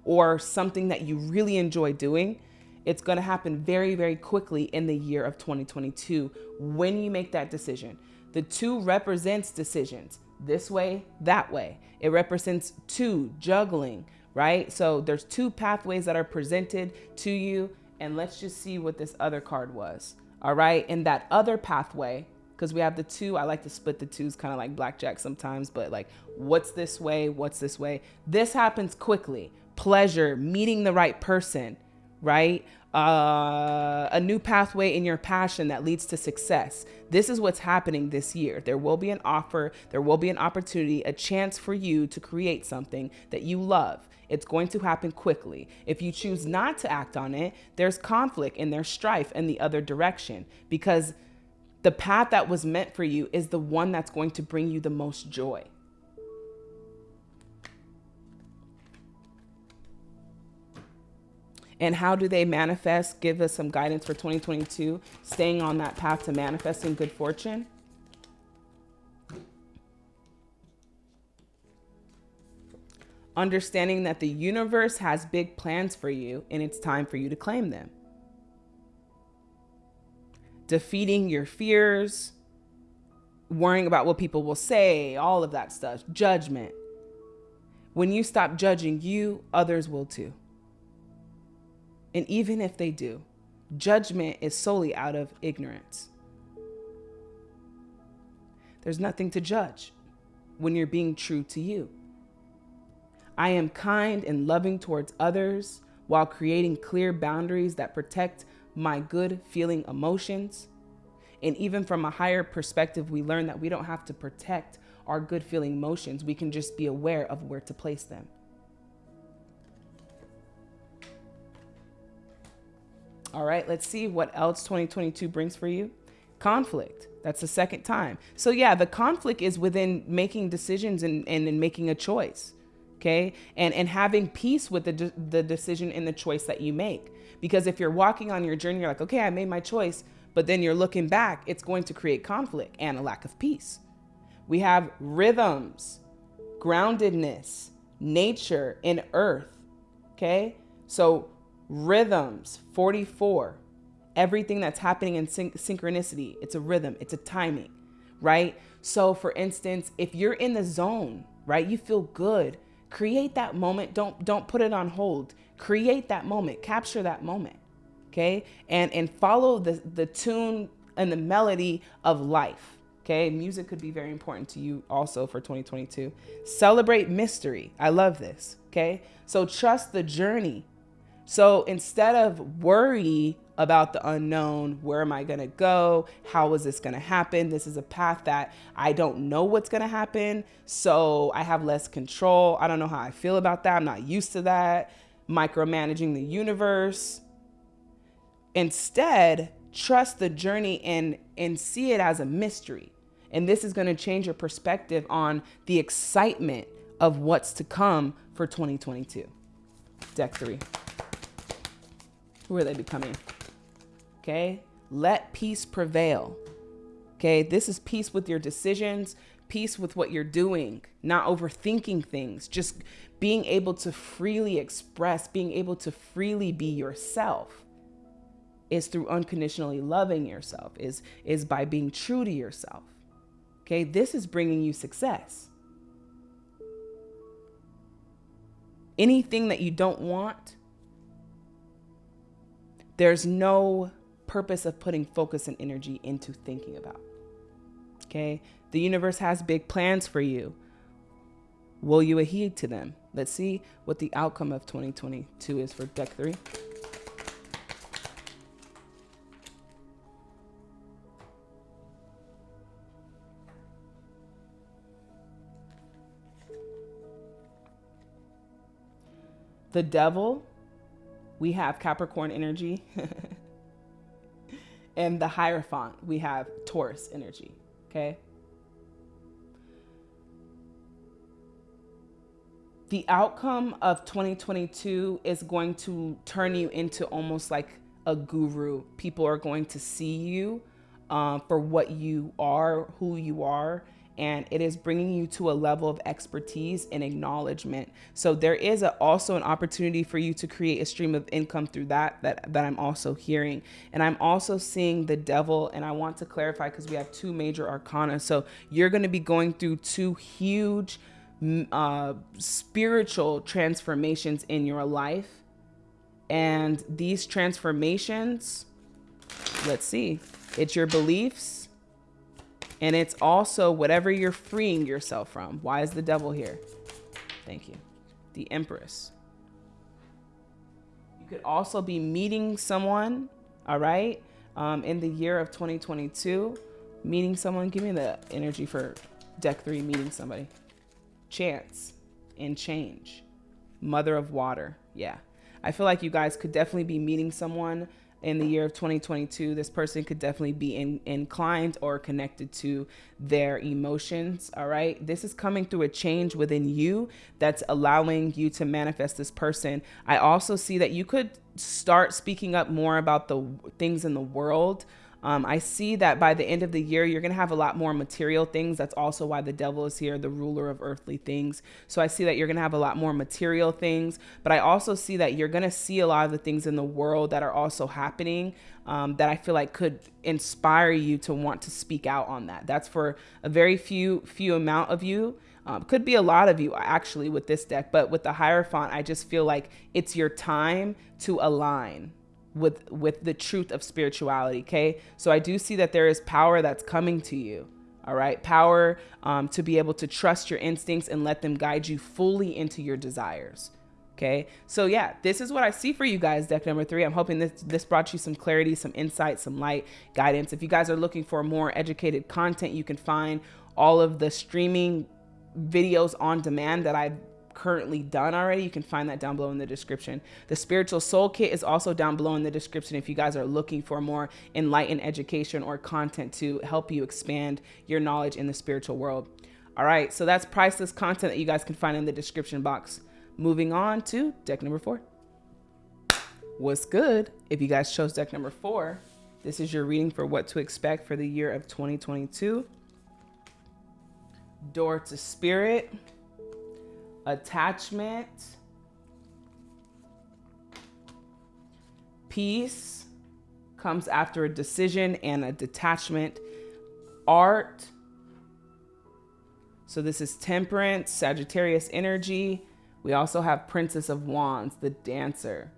or something that you really enjoy doing. It's going to happen very, very quickly in the year of 2022 when you make that decision. The two represents decisions this way, that way. It represents two juggling, right? So there's two pathways that are presented to you. And let's just see what this other card was. All right. In that other pathway, because we have the two. I like to split the twos kind of like blackjack sometimes, but like what's this way? What's this way? This happens quickly. Pleasure, meeting the right person, right? Uh, a new pathway in your passion that leads to success. This is what's happening this year. There will be an offer, there will be an opportunity, a chance for you to create something that you love. It's going to happen quickly. If you choose not to act on it, there's conflict and there's strife in the other direction because the path that was meant for you is the one that's going to bring you the most joy. And how do they manifest? Give us some guidance for 2022, staying on that path to manifesting good fortune. Understanding that the universe has big plans for you and it's time for you to claim them defeating your fears, worrying about what people will say, all of that stuff, judgment. When you stop judging you, others will too. And even if they do, judgment is solely out of ignorance. There's nothing to judge when you're being true to you. I am kind and loving towards others while creating clear boundaries that protect my good feeling emotions. And even from a higher perspective, we learn that we don't have to protect our good feeling emotions. We can just be aware of where to place them. All right, let's see what else 2022 brings for you. Conflict. That's the second time. So, yeah, the conflict is within making decisions and, and, and making a choice. Okay. And, and having peace with the, de- the decision and the choice that you make. Because if you're walking on your journey, you're like, okay, I made my choice, but then you're looking back, it's going to create conflict and a lack of peace. We have rhythms, groundedness, nature, and earth. Okay. So rhythms, 44, everything that's happening in syn- synchronicity, it's a rhythm, it's a timing, right? So for instance, if you're in the zone, right, you feel good, create that moment. Don't don't put it on hold create that moment, capture that moment. Okay. And and follow the, the tune and the melody of life. Okay. Music could be very important to you also for 2022. Celebrate mystery. I love this. Okay. So trust the journey. So instead of worry about the unknown, where am I going to go? How is this going to happen? This is a path that I don't know what's going to happen. So I have less control. I don't know how I feel about that. I'm not used to that micromanaging the universe. Instead, trust the journey and, and see it as a mystery. And this is going to change your perspective on the excitement of what's to come for 2022. Deck three. Who are they becoming? Okay. Let peace prevail. Okay. This is peace with your decisions, peace with what you're doing, not overthinking things, just being able to freely express, being able to freely be yourself is through unconditionally loving yourself, is, is by being true to yourself. Okay, this is bringing you success. Anything that you don't want, there's no purpose of putting focus and energy into thinking about. Okay, the universe has big plans for you. Will you adhere to them? Let's see what the outcome of 2022 is for deck three. The devil, we have Capricorn energy. (laughs) and the Hierophant, we have Taurus energy. Okay. The outcome of 2022 is going to turn you into almost like a guru. People are going to see you um, for what you are, who you are, and it is bringing you to a level of expertise and acknowledgement. So there is a, also an opportunity for you to create a stream of income through that, that that I'm also hearing. And I'm also seeing the devil, and I want to clarify because we have two major arcana. So you're going to be going through two huge uh, spiritual transformations in your life. And these transformations, let's see, it's your beliefs, and it's also whatever you're freeing yourself from. Why is the devil here? Thank you. The Empress. You could also be meeting someone, all right, um, in the year of 2022. Meeting someone. Give me the energy for deck three, meeting somebody. Chance and change. Mother of water. Yeah. I feel like you guys could definitely be meeting someone in the year of 2022, this person could definitely be in, inclined or connected to their emotions. All right. This is coming through a change within you that's allowing you to manifest this person. I also see that you could start speaking up more about the things in the world um, I see that by the end of the year, you're going to have a lot more material things. That's also why the devil is here, the ruler of earthly things. So I see that you're going to have a lot more material things, but I also see that you're going to see a lot of the things in the world that are also happening um, that I feel like could inspire you to want to speak out on that. That's for a very few, few amount of you. Um, could be a lot of you actually with this deck, but with the Hierophant, I just feel like it's your time to align with with the truth of spirituality okay? So i do see that there is power that's coming to you all right? Power um, to be able to trust your instincts and let them guide you fully into your desires okay? So yeah this is what i see for you guys deck number three. I'm hoping this this brought you some clarity some insight some light guidance. If you guys are looking for more educated content you can find all of the streaming videos on demand that i've currently done already, you can find that down below in the description. The spiritual soul kit is also down below in the description if you guys are looking for more enlightened education or content to help you expand your knowledge in the spiritual world. All right, so that's priceless content that you guys can find in the description box. Moving on to deck number four. What's good? If you guys chose deck number four, this is your reading for what to expect for the year of 2022. Door to Spirit attachment, peace comes after a decision and a detachment, art. So this is temperance, Sagittarius energy. We also have Princess of Wands, the dancer.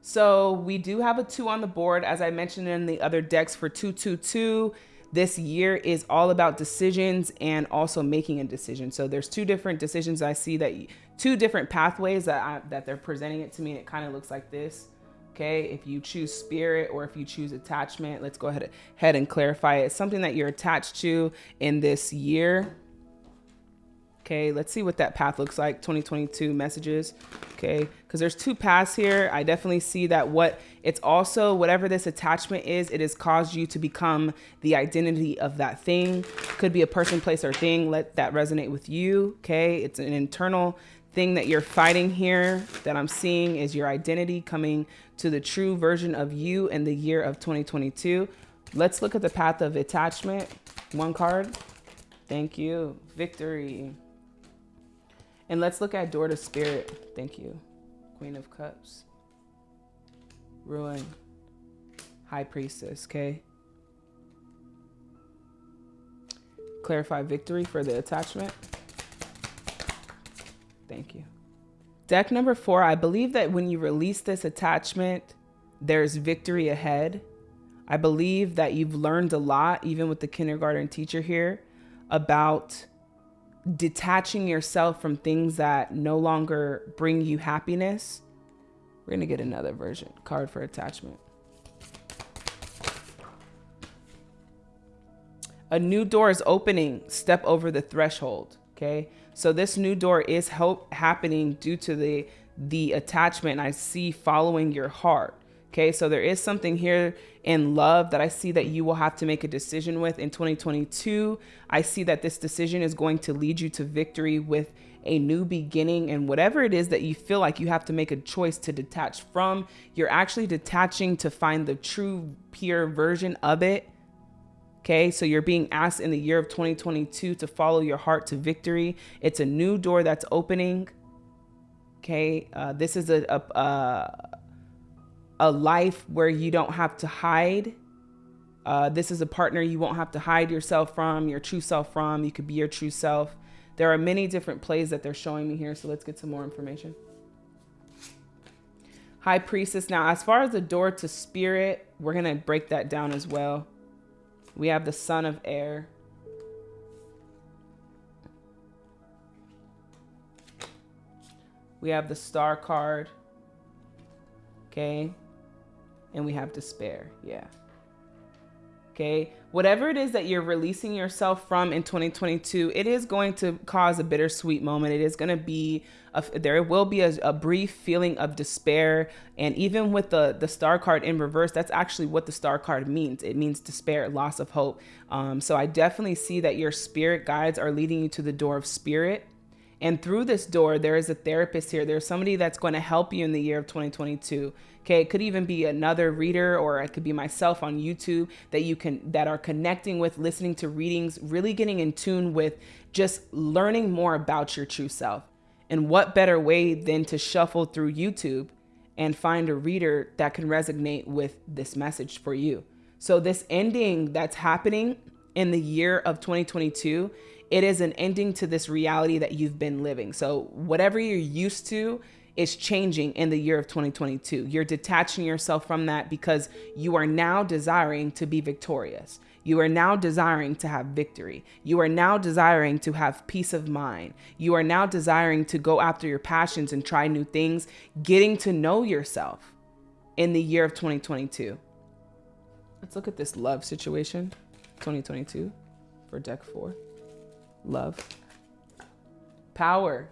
So we do have a two on the board, as I mentioned in the other decks for 222 this year is all about decisions and also making a decision. So there's two different decisions I see that two different pathways that I, that they're presenting it to me. it kind of looks like this. Okay, if you choose spirit or if you choose attachment, let's go ahead, ahead and clarify it. Something that you're attached to in this year. Okay, let's see what that path looks like. 2022 messages. Okay, because there's two paths here. I definitely see that what it's also, whatever this attachment is, it has caused you to become the identity of that thing. Could be a person, place, or thing. Let that resonate with you. Okay, it's an internal thing that you're fighting here that I'm seeing is your identity coming to the true version of you in the year of 2022. Let's look at the path of attachment. One card. Thank you. Victory. And let's look at door to spirit. Thank you. Queen of Cups. Ruin. High Priestess, okay? Clarify victory for the attachment. Thank you. Deck number four, I believe that when you release this attachment, there's victory ahead. I believe that you've learned a lot, even with the kindergarten teacher here, about detaching yourself from things that no longer bring you happiness. We're going to get another version card for attachment. A new door is opening. Step over the threshold. Okay. So this new door is hope happening due to the the attachment I see following your heart. Okay, so there is something here in love that I see that you will have to make a decision with in 2022. I see that this decision is going to lead you to victory with a new beginning and whatever it is that you feel like you have to make a choice to detach from, you're actually detaching to find the true pure version of it. Okay, so you're being asked in the year of 2022 to follow your heart to victory. It's a new door that's opening. Okay, uh, this is a, a, a a life where you don't have to hide. Uh, this is a partner you won't have to hide yourself from, your true self from. You could be your true self. There are many different plays that they're showing me here, so let's get some more information. High Priestess. Now, as far as the door to spirit, we're going to break that down as well. We have the Son of Air. We have the Star card. Okay and we have despair. Yeah. Okay. Whatever it is that you're releasing yourself from in 2022, it is going to cause a bittersweet moment. It is going to be, a, there will be a, a brief feeling of despair. And even with the, the star card in reverse, that's actually what the star card means. It means despair, loss of hope. Um, so I definitely see that your spirit guides are leading you to the door of spirit and through this door, there is a therapist here. There's somebody that's going to help you in the year of 2022. Okay, it could even be another reader or it could be myself on YouTube that you can that are connecting with, listening to readings, really getting in tune with just learning more about your true self. And what better way than to shuffle through YouTube and find a reader that can resonate with this message for you. So this ending that's happening in the year of 2022 it is an ending to this reality that you've been living. So whatever you're used to is changing in the year of 2022. You're detaching yourself from that because you are now desiring to be victorious. You are now desiring to have victory. You are now desiring to have peace of mind. You are now desiring to go after your passions and try new things, getting to know yourself in the year of 2022. Let's look at this love situation, 2022 for deck four love. Power.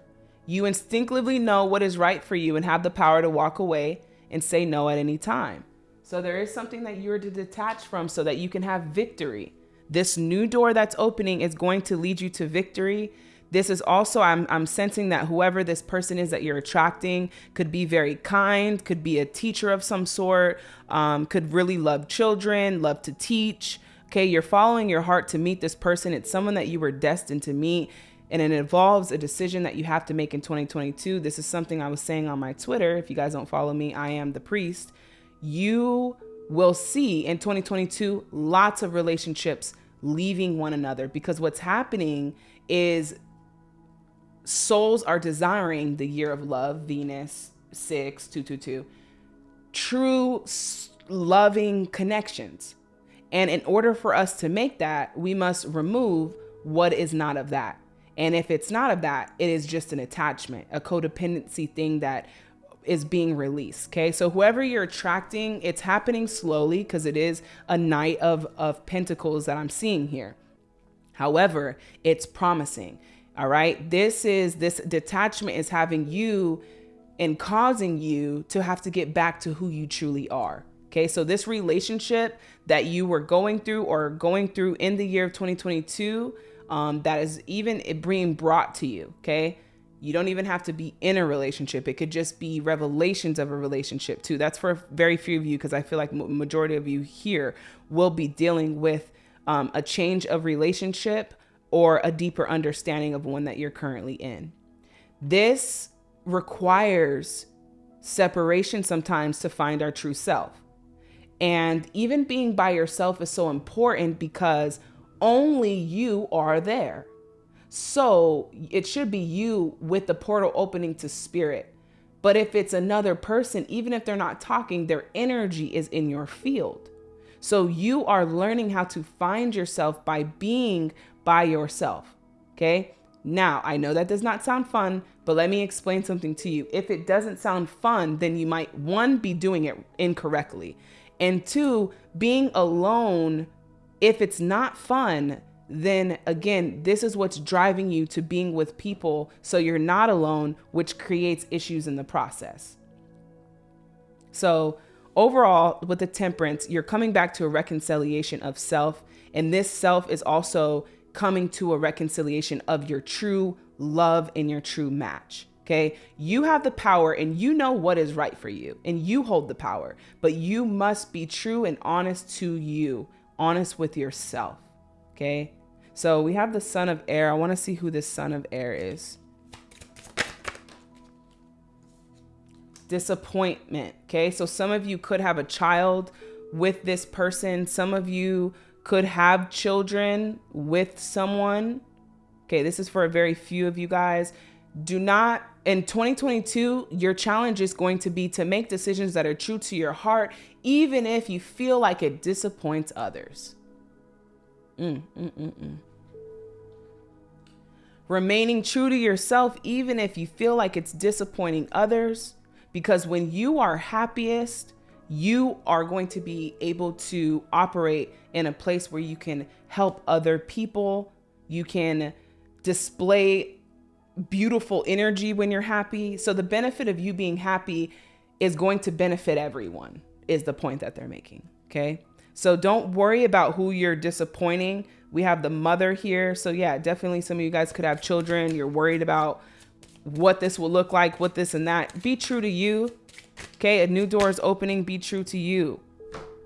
You instinctively know what is right for you and have the power to walk away and say no at any time. So there is something that you're to detach from so that you can have victory. This new door that's opening is going to lead you to victory. This is also, I'm, I'm sensing that whoever this person is that you're attracting could be very kind, could be a teacher of some sort, um, could really love children, love to teach, Okay, you're following your heart to meet this person. It's someone that you were destined to meet, and it involves a decision that you have to make in 2022. This is something I was saying on my Twitter. If you guys don't follow me, I am the priest. You will see in 2022 lots of relationships leaving one another because what's happening is souls are desiring the year of love, Venus 6222, true loving connections and in order for us to make that, we must remove what is not of that. And if it's not of that, it is just an attachment, a codependency thing that is being released. Okay. So whoever you're attracting, it's happening slowly because it is a knight of, of pentacles that I'm seeing here. However, it's promising. All right. This is this detachment is having you and causing you to have to get back to who you truly are. Okay. So this relationship that you were going through or going through in the year of 2022, um, that is even being brought to you. Okay. You don't even have to be in a relationship. It could just be revelations of a relationship too. That's for very few of you because I feel like majority of you here will be dealing with um, a change of relationship or a deeper understanding of one that you're currently in. This requires separation sometimes to find our true self. And even being by yourself is so important because only you are there. So it should be you with the portal opening to spirit. But if it's another person, even if they're not talking, their energy is in your field. So you are learning how to find yourself by being by yourself. Okay. Now, I know that does not sound fun, but let me explain something to you. If it doesn't sound fun, then you might, one, be doing it incorrectly. And two, being alone, if it's not fun, then again, this is what's driving you to being with people so you're not alone, which creates issues in the process. So, overall, with the temperance, you're coming back to a reconciliation of self. And this self is also coming to a reconciliation of your true love and your true match. Okay. You have the power and you know what is right for you and you hold the power, but you must be true and honest to you, honest with yourself. Okay. So we have the son of air. I want to see who this son of air is. Disappointment. Okay. So some of you could have a child with this person. Some of you could have children with someone. Okay, this is for a very few of you guys. Do not, in 2022, your challenge is going to be to make decisions that are true to your heart, even if you feel like it disappoints others. Mm, mm, mm, mm. Remaining true to yourself, even if you feel like it's disappointing others, because when you are happiest, you are going to be able to operate in a place where you can help other people. You can display beautiful energy when you're happy. So the benefit of you being happy is going to benefit everyone, is the point that they're making. Okay. So don't worry about who you're disappointing. We have the mother here. So yeah, definitely some of you guys could have children. You're worried about what this will look like, what this and that. Be true to you. Okay, a new door is opening. Be true to you.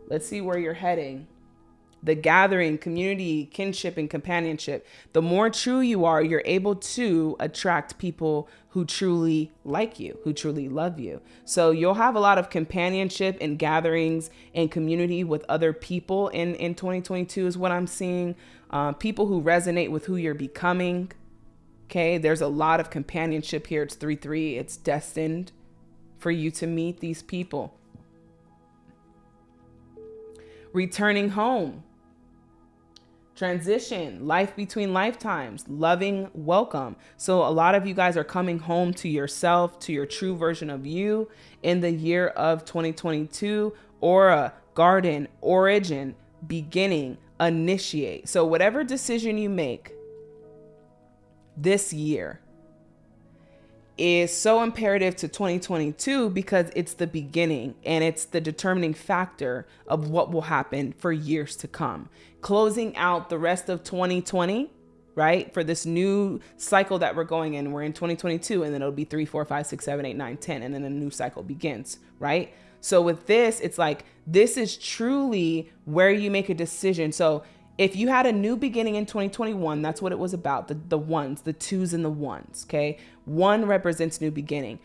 Let's see where you're heading. The gathering, community, kinship, and companionship. The more true you are, you're able to attract people who truly like you, who truly love you. So you'll have a lot of companionship and gatherings and community with other people in, in 2022 is what I'm seeing. Uh, people who resonate with who you're becoming. Okay, there's a lot of companionship here. It's 3 3, it's destined for you to meet these people. Returning home, transition, life between lifetimes, loving welcome. So, a lot of you guys are coming home to yourself, to your true version of you in the year of 2022, aura, garden, origin, beginning, initiate. So, whatever decision you make this year, is so imperative to 2022 because it's the beginning and it's the determining factor of what will happen for years to come. Closing out the rest of 2020, right? For this new cycle that we're going in, we're in 2022 and then it'll be three, four, five, six, seven, eight, nine, 10, and then a new cycle begins, right? So with this, it's like this is truly where you make a decision. So if you had a new beginning in 2021, that's what it was about the, the ones, the twos and the ones. Okay. One represents new beginning.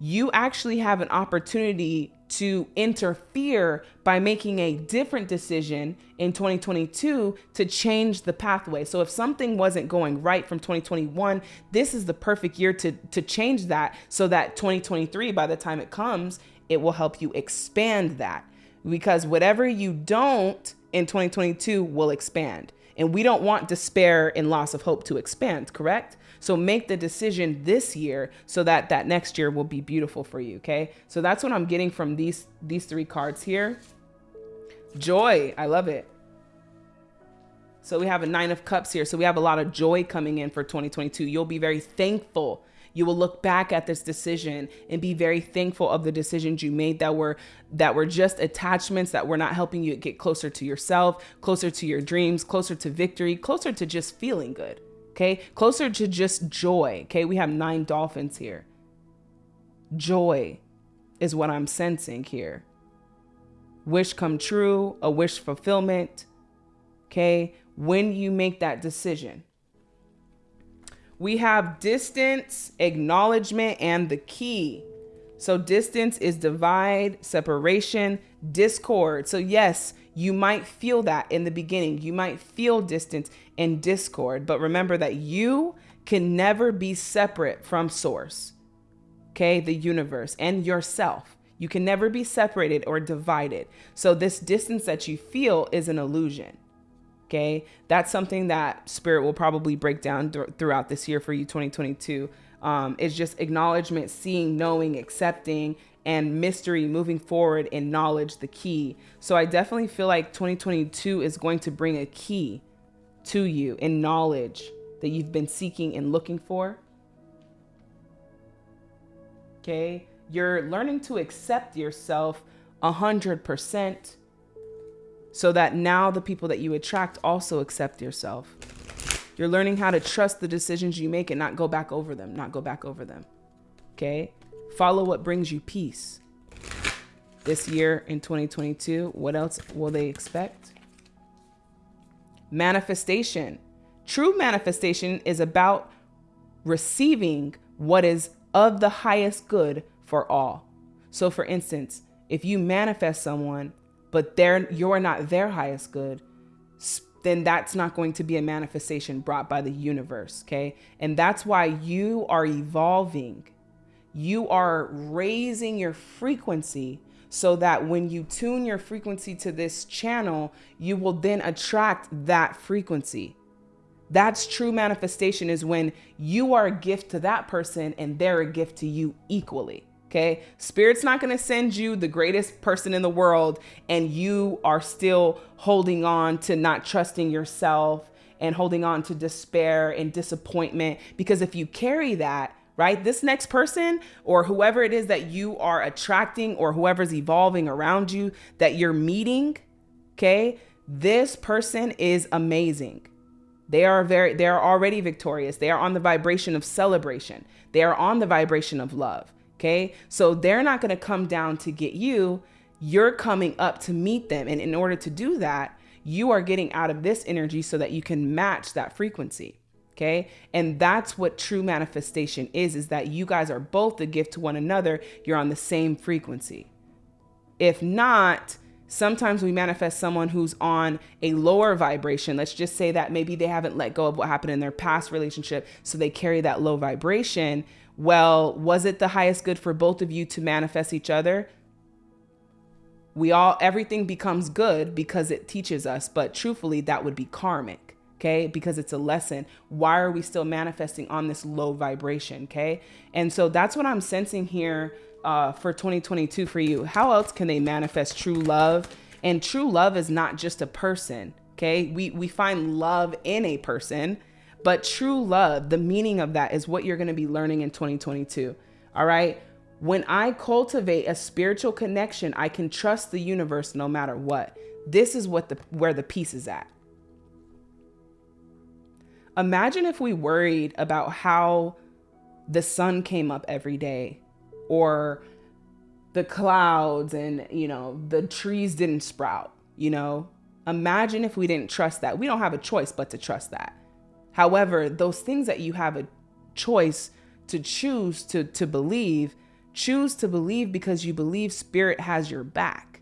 You actually have an opportunity to interfere by making a different decision in 2022 to change the pathway. So if something wasn't going right from 2021, this is the perfect year to to change that so that 2023 by the time it comes, it will help you expand that. Because whatever you don't in 2022 will expand. And we don't want despair and loss of hope to expand, correct? So make the decision this year so that that next year will be beautiful for you, okay? So that's what I'm getting from these these three cards here. Joy, I love it. So we have a nine of cups here. So we have a lot of joy coming in for 2022. You'll be very thankful. You will look back at this decision and be very thankful of the decisions you made that were that were just attachments that were not helping you get closer to yourself, closer to your dreams, closer to victory, closer to just feeling good. Okay? Closer to just joy. Okay? We have nine dolphins here. Joy is what I'm sensing here. Wish come true, a wish fulfillment. Okay? When you make that decision. We have distance, acknowledgement, and the key. So, distance is divide, separation, discord. So, yes, you might feel that in the beginning. You might feel distance and discord, but remember that you can never be separate from source okay, the universe and yourself. You can never be separated or divided. So, this distance that you feel is an illusion. Okay, that's something that spirit will probably break down th- throughout this year for you, 2022. Um, it's just acknowledgement, seeing, knowing, accepting, and mystery moving forward and knowledge the key. So, I definitely feel like 2022 is going to bring a key to you in knowledge that you've been seeking and looking for okay? You're learning to accept yourself 100% so that now the people that you attract also accept yourself. You're learning how to trust the decisions you make and not go back over them, not go back over them. Okay? Follow what brings you peace. This year in 2022, what else will they expect? Manifestation. True manifestation is about receiving what is of the highest good for all. So for instance, if you manifest someone, but they're you're not their highest good, then that's not going to be a manifestation brought by the universe, okay? And that's why you are evolving. You are raising your frequency so that when you tune your frequency to this channel, you will then attract that frequency. That's true manifestation is when you are a gift to that person and they're a gift to you equally. Okay. Spirit's not going to send you the greatest person in the world and you are still holding on to not trusting yourself and holding on to despair and disappointment. Because if you carry that, right, this next person or whoever it is that you are attracting or whoever's evolving around you that you're meeting, okay, this person is amazing. They are very they are already victorious. They are on the vibration of celebration. They are on the vibration of love. Okay? So they're not going to come down to get you. You're coming up to meet them. And in order to do that, you are getting out of this energy so that you can match that frequency. Okay? And that's what true manifestation is is that you guys are both a gift to one another. You're on the same frequency. If not, Sometimes we manifest someone who's on a lower vibration. Let's just say that maybe they haven't let go of what happened in their past relationship, so they carry that low vibration. Well, was it the highest good for both of you to manifest each other? We all, everything becomes good because it teaches us, but truthfully, that would be karmic okay because it's a lesson why are we still manifesting on this low vibration okay and so that's what i'm sensing here uh, for 2022 for you? How else can they manifest true love? And true love is not just a person. Okay. We, we find love in a person, but true love, the meaning of that is what you're going to be learning in 2022. All right. When I cultivate a spiritual connection, I can trust the universe no matter what. This is what the where the peace is at. Imagine if we worried about how the sun came up every day or the clouds and, you know, the trees didn't sprout, you know? Imagine if we didn't trust that. We don't have a choice but to trust that. However, those things that you have a choice to choose to to believe, choose to believe because you believe spirit has your back.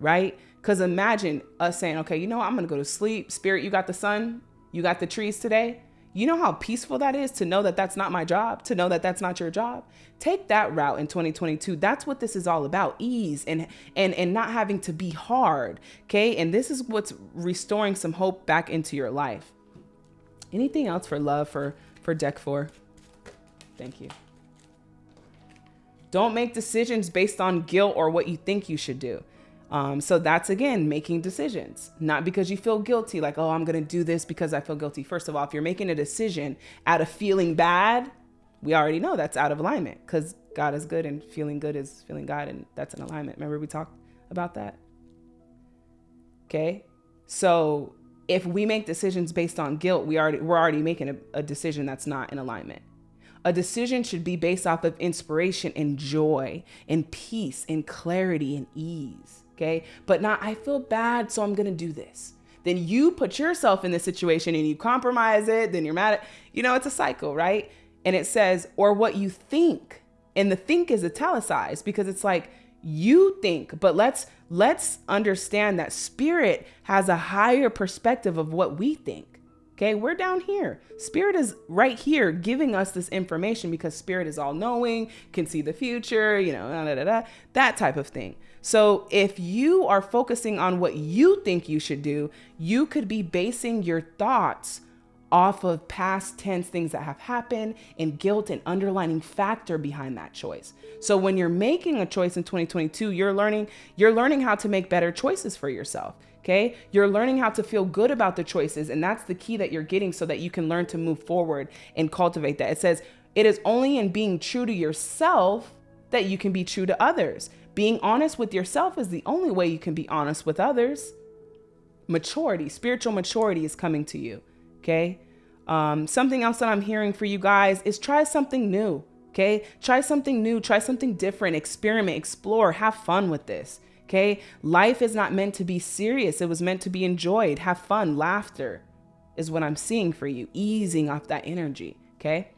Right? Cuz imagine us saying, "Okay, you know? I'm going to go to sleep. Spirit, you got the sun? You got the trees today? You know how peaceful that is to know that that's not my job, to know that that's not your job. Take that route in 2022. That's what this is all about, ease and and and not having to be hard, okay? And this is what's restoring some hope back into your life. Anything else for love for for deck 4? Thank you. Don't make decisions based on guilt or what you think you should do. Um, so that's again making decisions, not because you feel guilty, like, oh, I'm going to do this because I feel guilty. First of all, if you're making a decision out of feeling bad, we already know that's out of alignment because God is good and feeling good is feeling God, and that's an alignment. Remember, we talked about that? Okay. So if we make decisions based on guilt, we already we're already making a, a decision that's not in alignment. A decision should be based off of inspiration and joy and peace and clarity and ease. Okay. But not, I feel bad, so I'm going to do this. Then you put yourself in this situation and you compromise it. Then you're mad at, you know, it's a cycle, right? And it says, or what you think. And the think is italicized because it's like, you think but let's let's understand that spirit has a higher perspective of what we think okay? We're down here. Spirit is right here giving us this information because spirit is all knowing can see the future you know da, da, da, that type of thing. So if you are focusing on what you think you should do you could be basing your thoughts off of past tense things that have happened and guilt and underlining factor behind that choice. So when you're making a choice in 2022, you're learning you're learning how to make better choices for yourself. Okay? You're learning how to feel good about the choices and that's the key that you're getting so that you can learn to move forward and cultivate that. It says it is only in being true to yourself that you can be true to others. Being honest with yourself is the only way you can be honest with others. Maturity, spiritual maturity is coming to you. Okay. Um, something else that I'm hearing for you guys is try something new. Okay. Try something new, try something different, experiment, explore, have fun with this. Okay. Life is not meant to be serious. It was meant to be enjoyed. Have fun. Laughter is what I'm seeing for you, easing off that energy. Okay.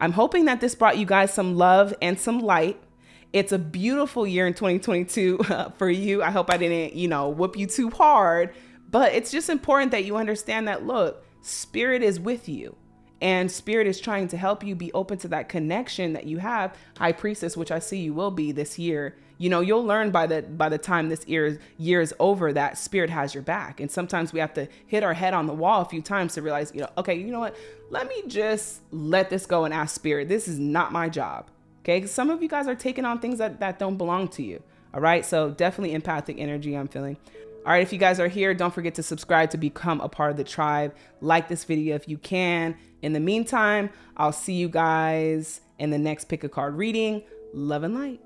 I'm hoping that this brought you guys some love and some light. It's a beautiful year in 2022 (laughs) uh, for you. I hope I didn't, you know, whoop you too hard, but it's just important that you understand that look, Spirit is with you and spirit is trying to help you be open to that connection that you have. High priestess which i see you will be this year you know you'll learn by the by the time this year year is over that spirit has your back. And sometimes we have to hit our head on the wall a few times to realize you know okay you know what? Let me just let this go and ask spirit. This is not my job okay? Some of you guys are taking on things that that don't belong to you all right? So definitely empathic energy i'm feeling all right, if you guys are here, don't forget to subscribe to become a part of the tribe. Like this video if you can. In the meantime, I'll see you guys in the next pick a card reading. Love and light.